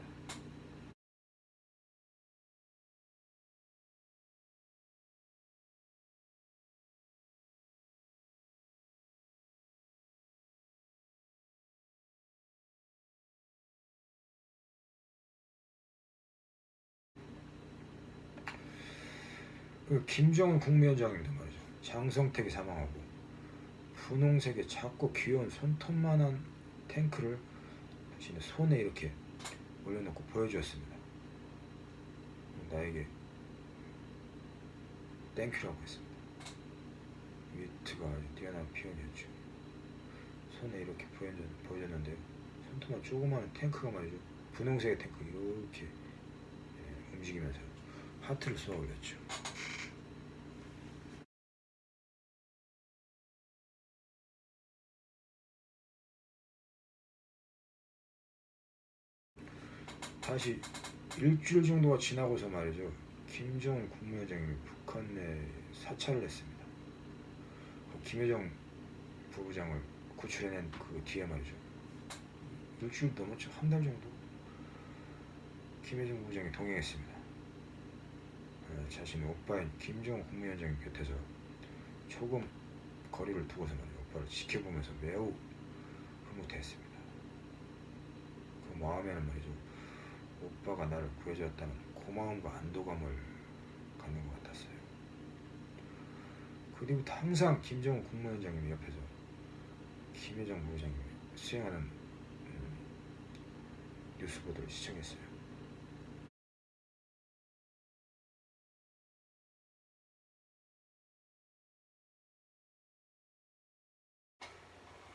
그 김정은 국무위원장님도 말이죠. 장성택이 사망하고 분홍색의 작고 귀여운 손톱만한 탱크를 자신의 손에 이렇게 올려놓고 보여주었습니다. 나에게 thank you라고 했습니다. 위트가 아주 뛰어난 표현이었죠. 손에 이렇게 보여줬는데요. 손톱만 조그마한 탱크가 말이죠. 분홍색의 탱크 이렇게 예, 움직이면서 하트를 쏘아 올렸죠. 다시 일주일 정도가 지나고서 말이죠. 김정은 국무위원장이 북한 내 사찰을 했습니다. 그 김여정 부부장을 구출해낸 그 뒤에 말이죠. 일주일 넘었죠. 한 달 정도. 김여정 부부장이 동행했습니다. 어, 자신의 오빠인 김정은 국무위원장 곁에서 조금 거리를 두고서 말이죠. 오빠를 지켜보면서 매우 흐뭇해했습니다. 그 마음에는 말이죠. 오빠가 나를 구해주었다는 고마움과 안도감을 갖는 것 같았어요. 그 뒤부터 항상 김정은 국무위원장님 옆에서 김혜정 부회장님이 수행하는 음, 뉴스 보도를 시청했어요.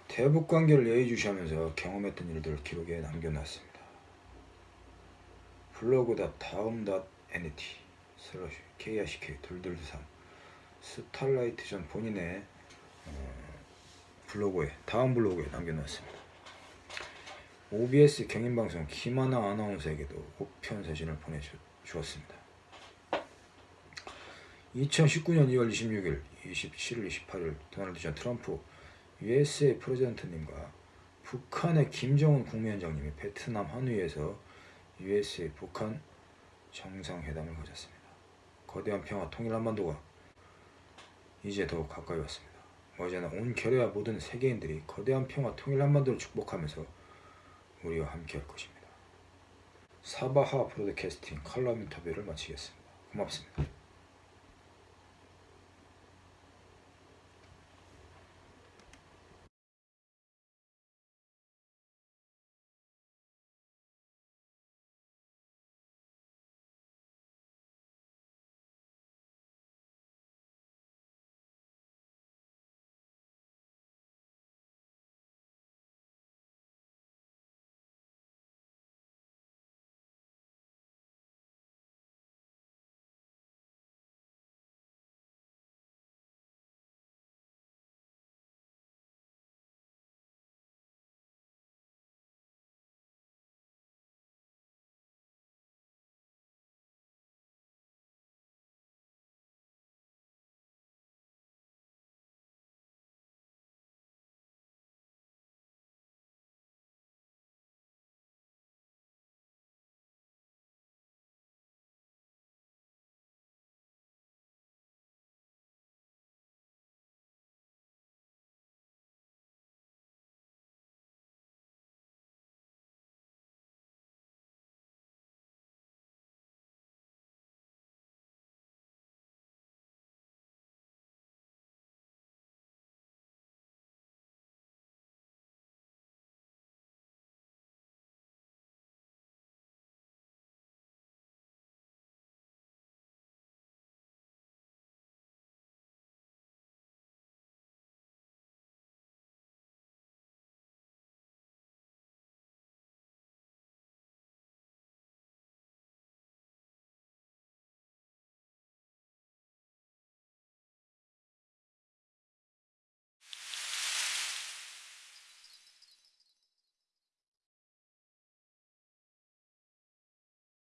대북 관계를 예의주시하면서 경험했던 일들을 기록에 남겨놨습니다. 블로그다 다음 NET slash KRCK 둘둘삼 starlight 전 본인의 어, 블로그에 다음 블로그에 남겨놨습니다. OBS 경인방송 김하나 아나운서에게도 우편 사진을 보내주었습니다. 2019년 2월 26일, 27일, 28일 도널드 전 트럼프 USA president님과 북한의 김정은 국무위원장님이 베트남 하노이에서 USA 북한 정상회담을 가졌습니다. 거대한 평화 통일 한반도가 이제 더욱 가까이 왔습니다. 어제나 온 결의와 모든 세계인들이 거대한 평화 통일 한반도를 축복하면서 우리와 함께 할 것입니다. 사바하 브로드캐스팅 칼럼 인터뷰를 마치겠습니다. 고맙습니다.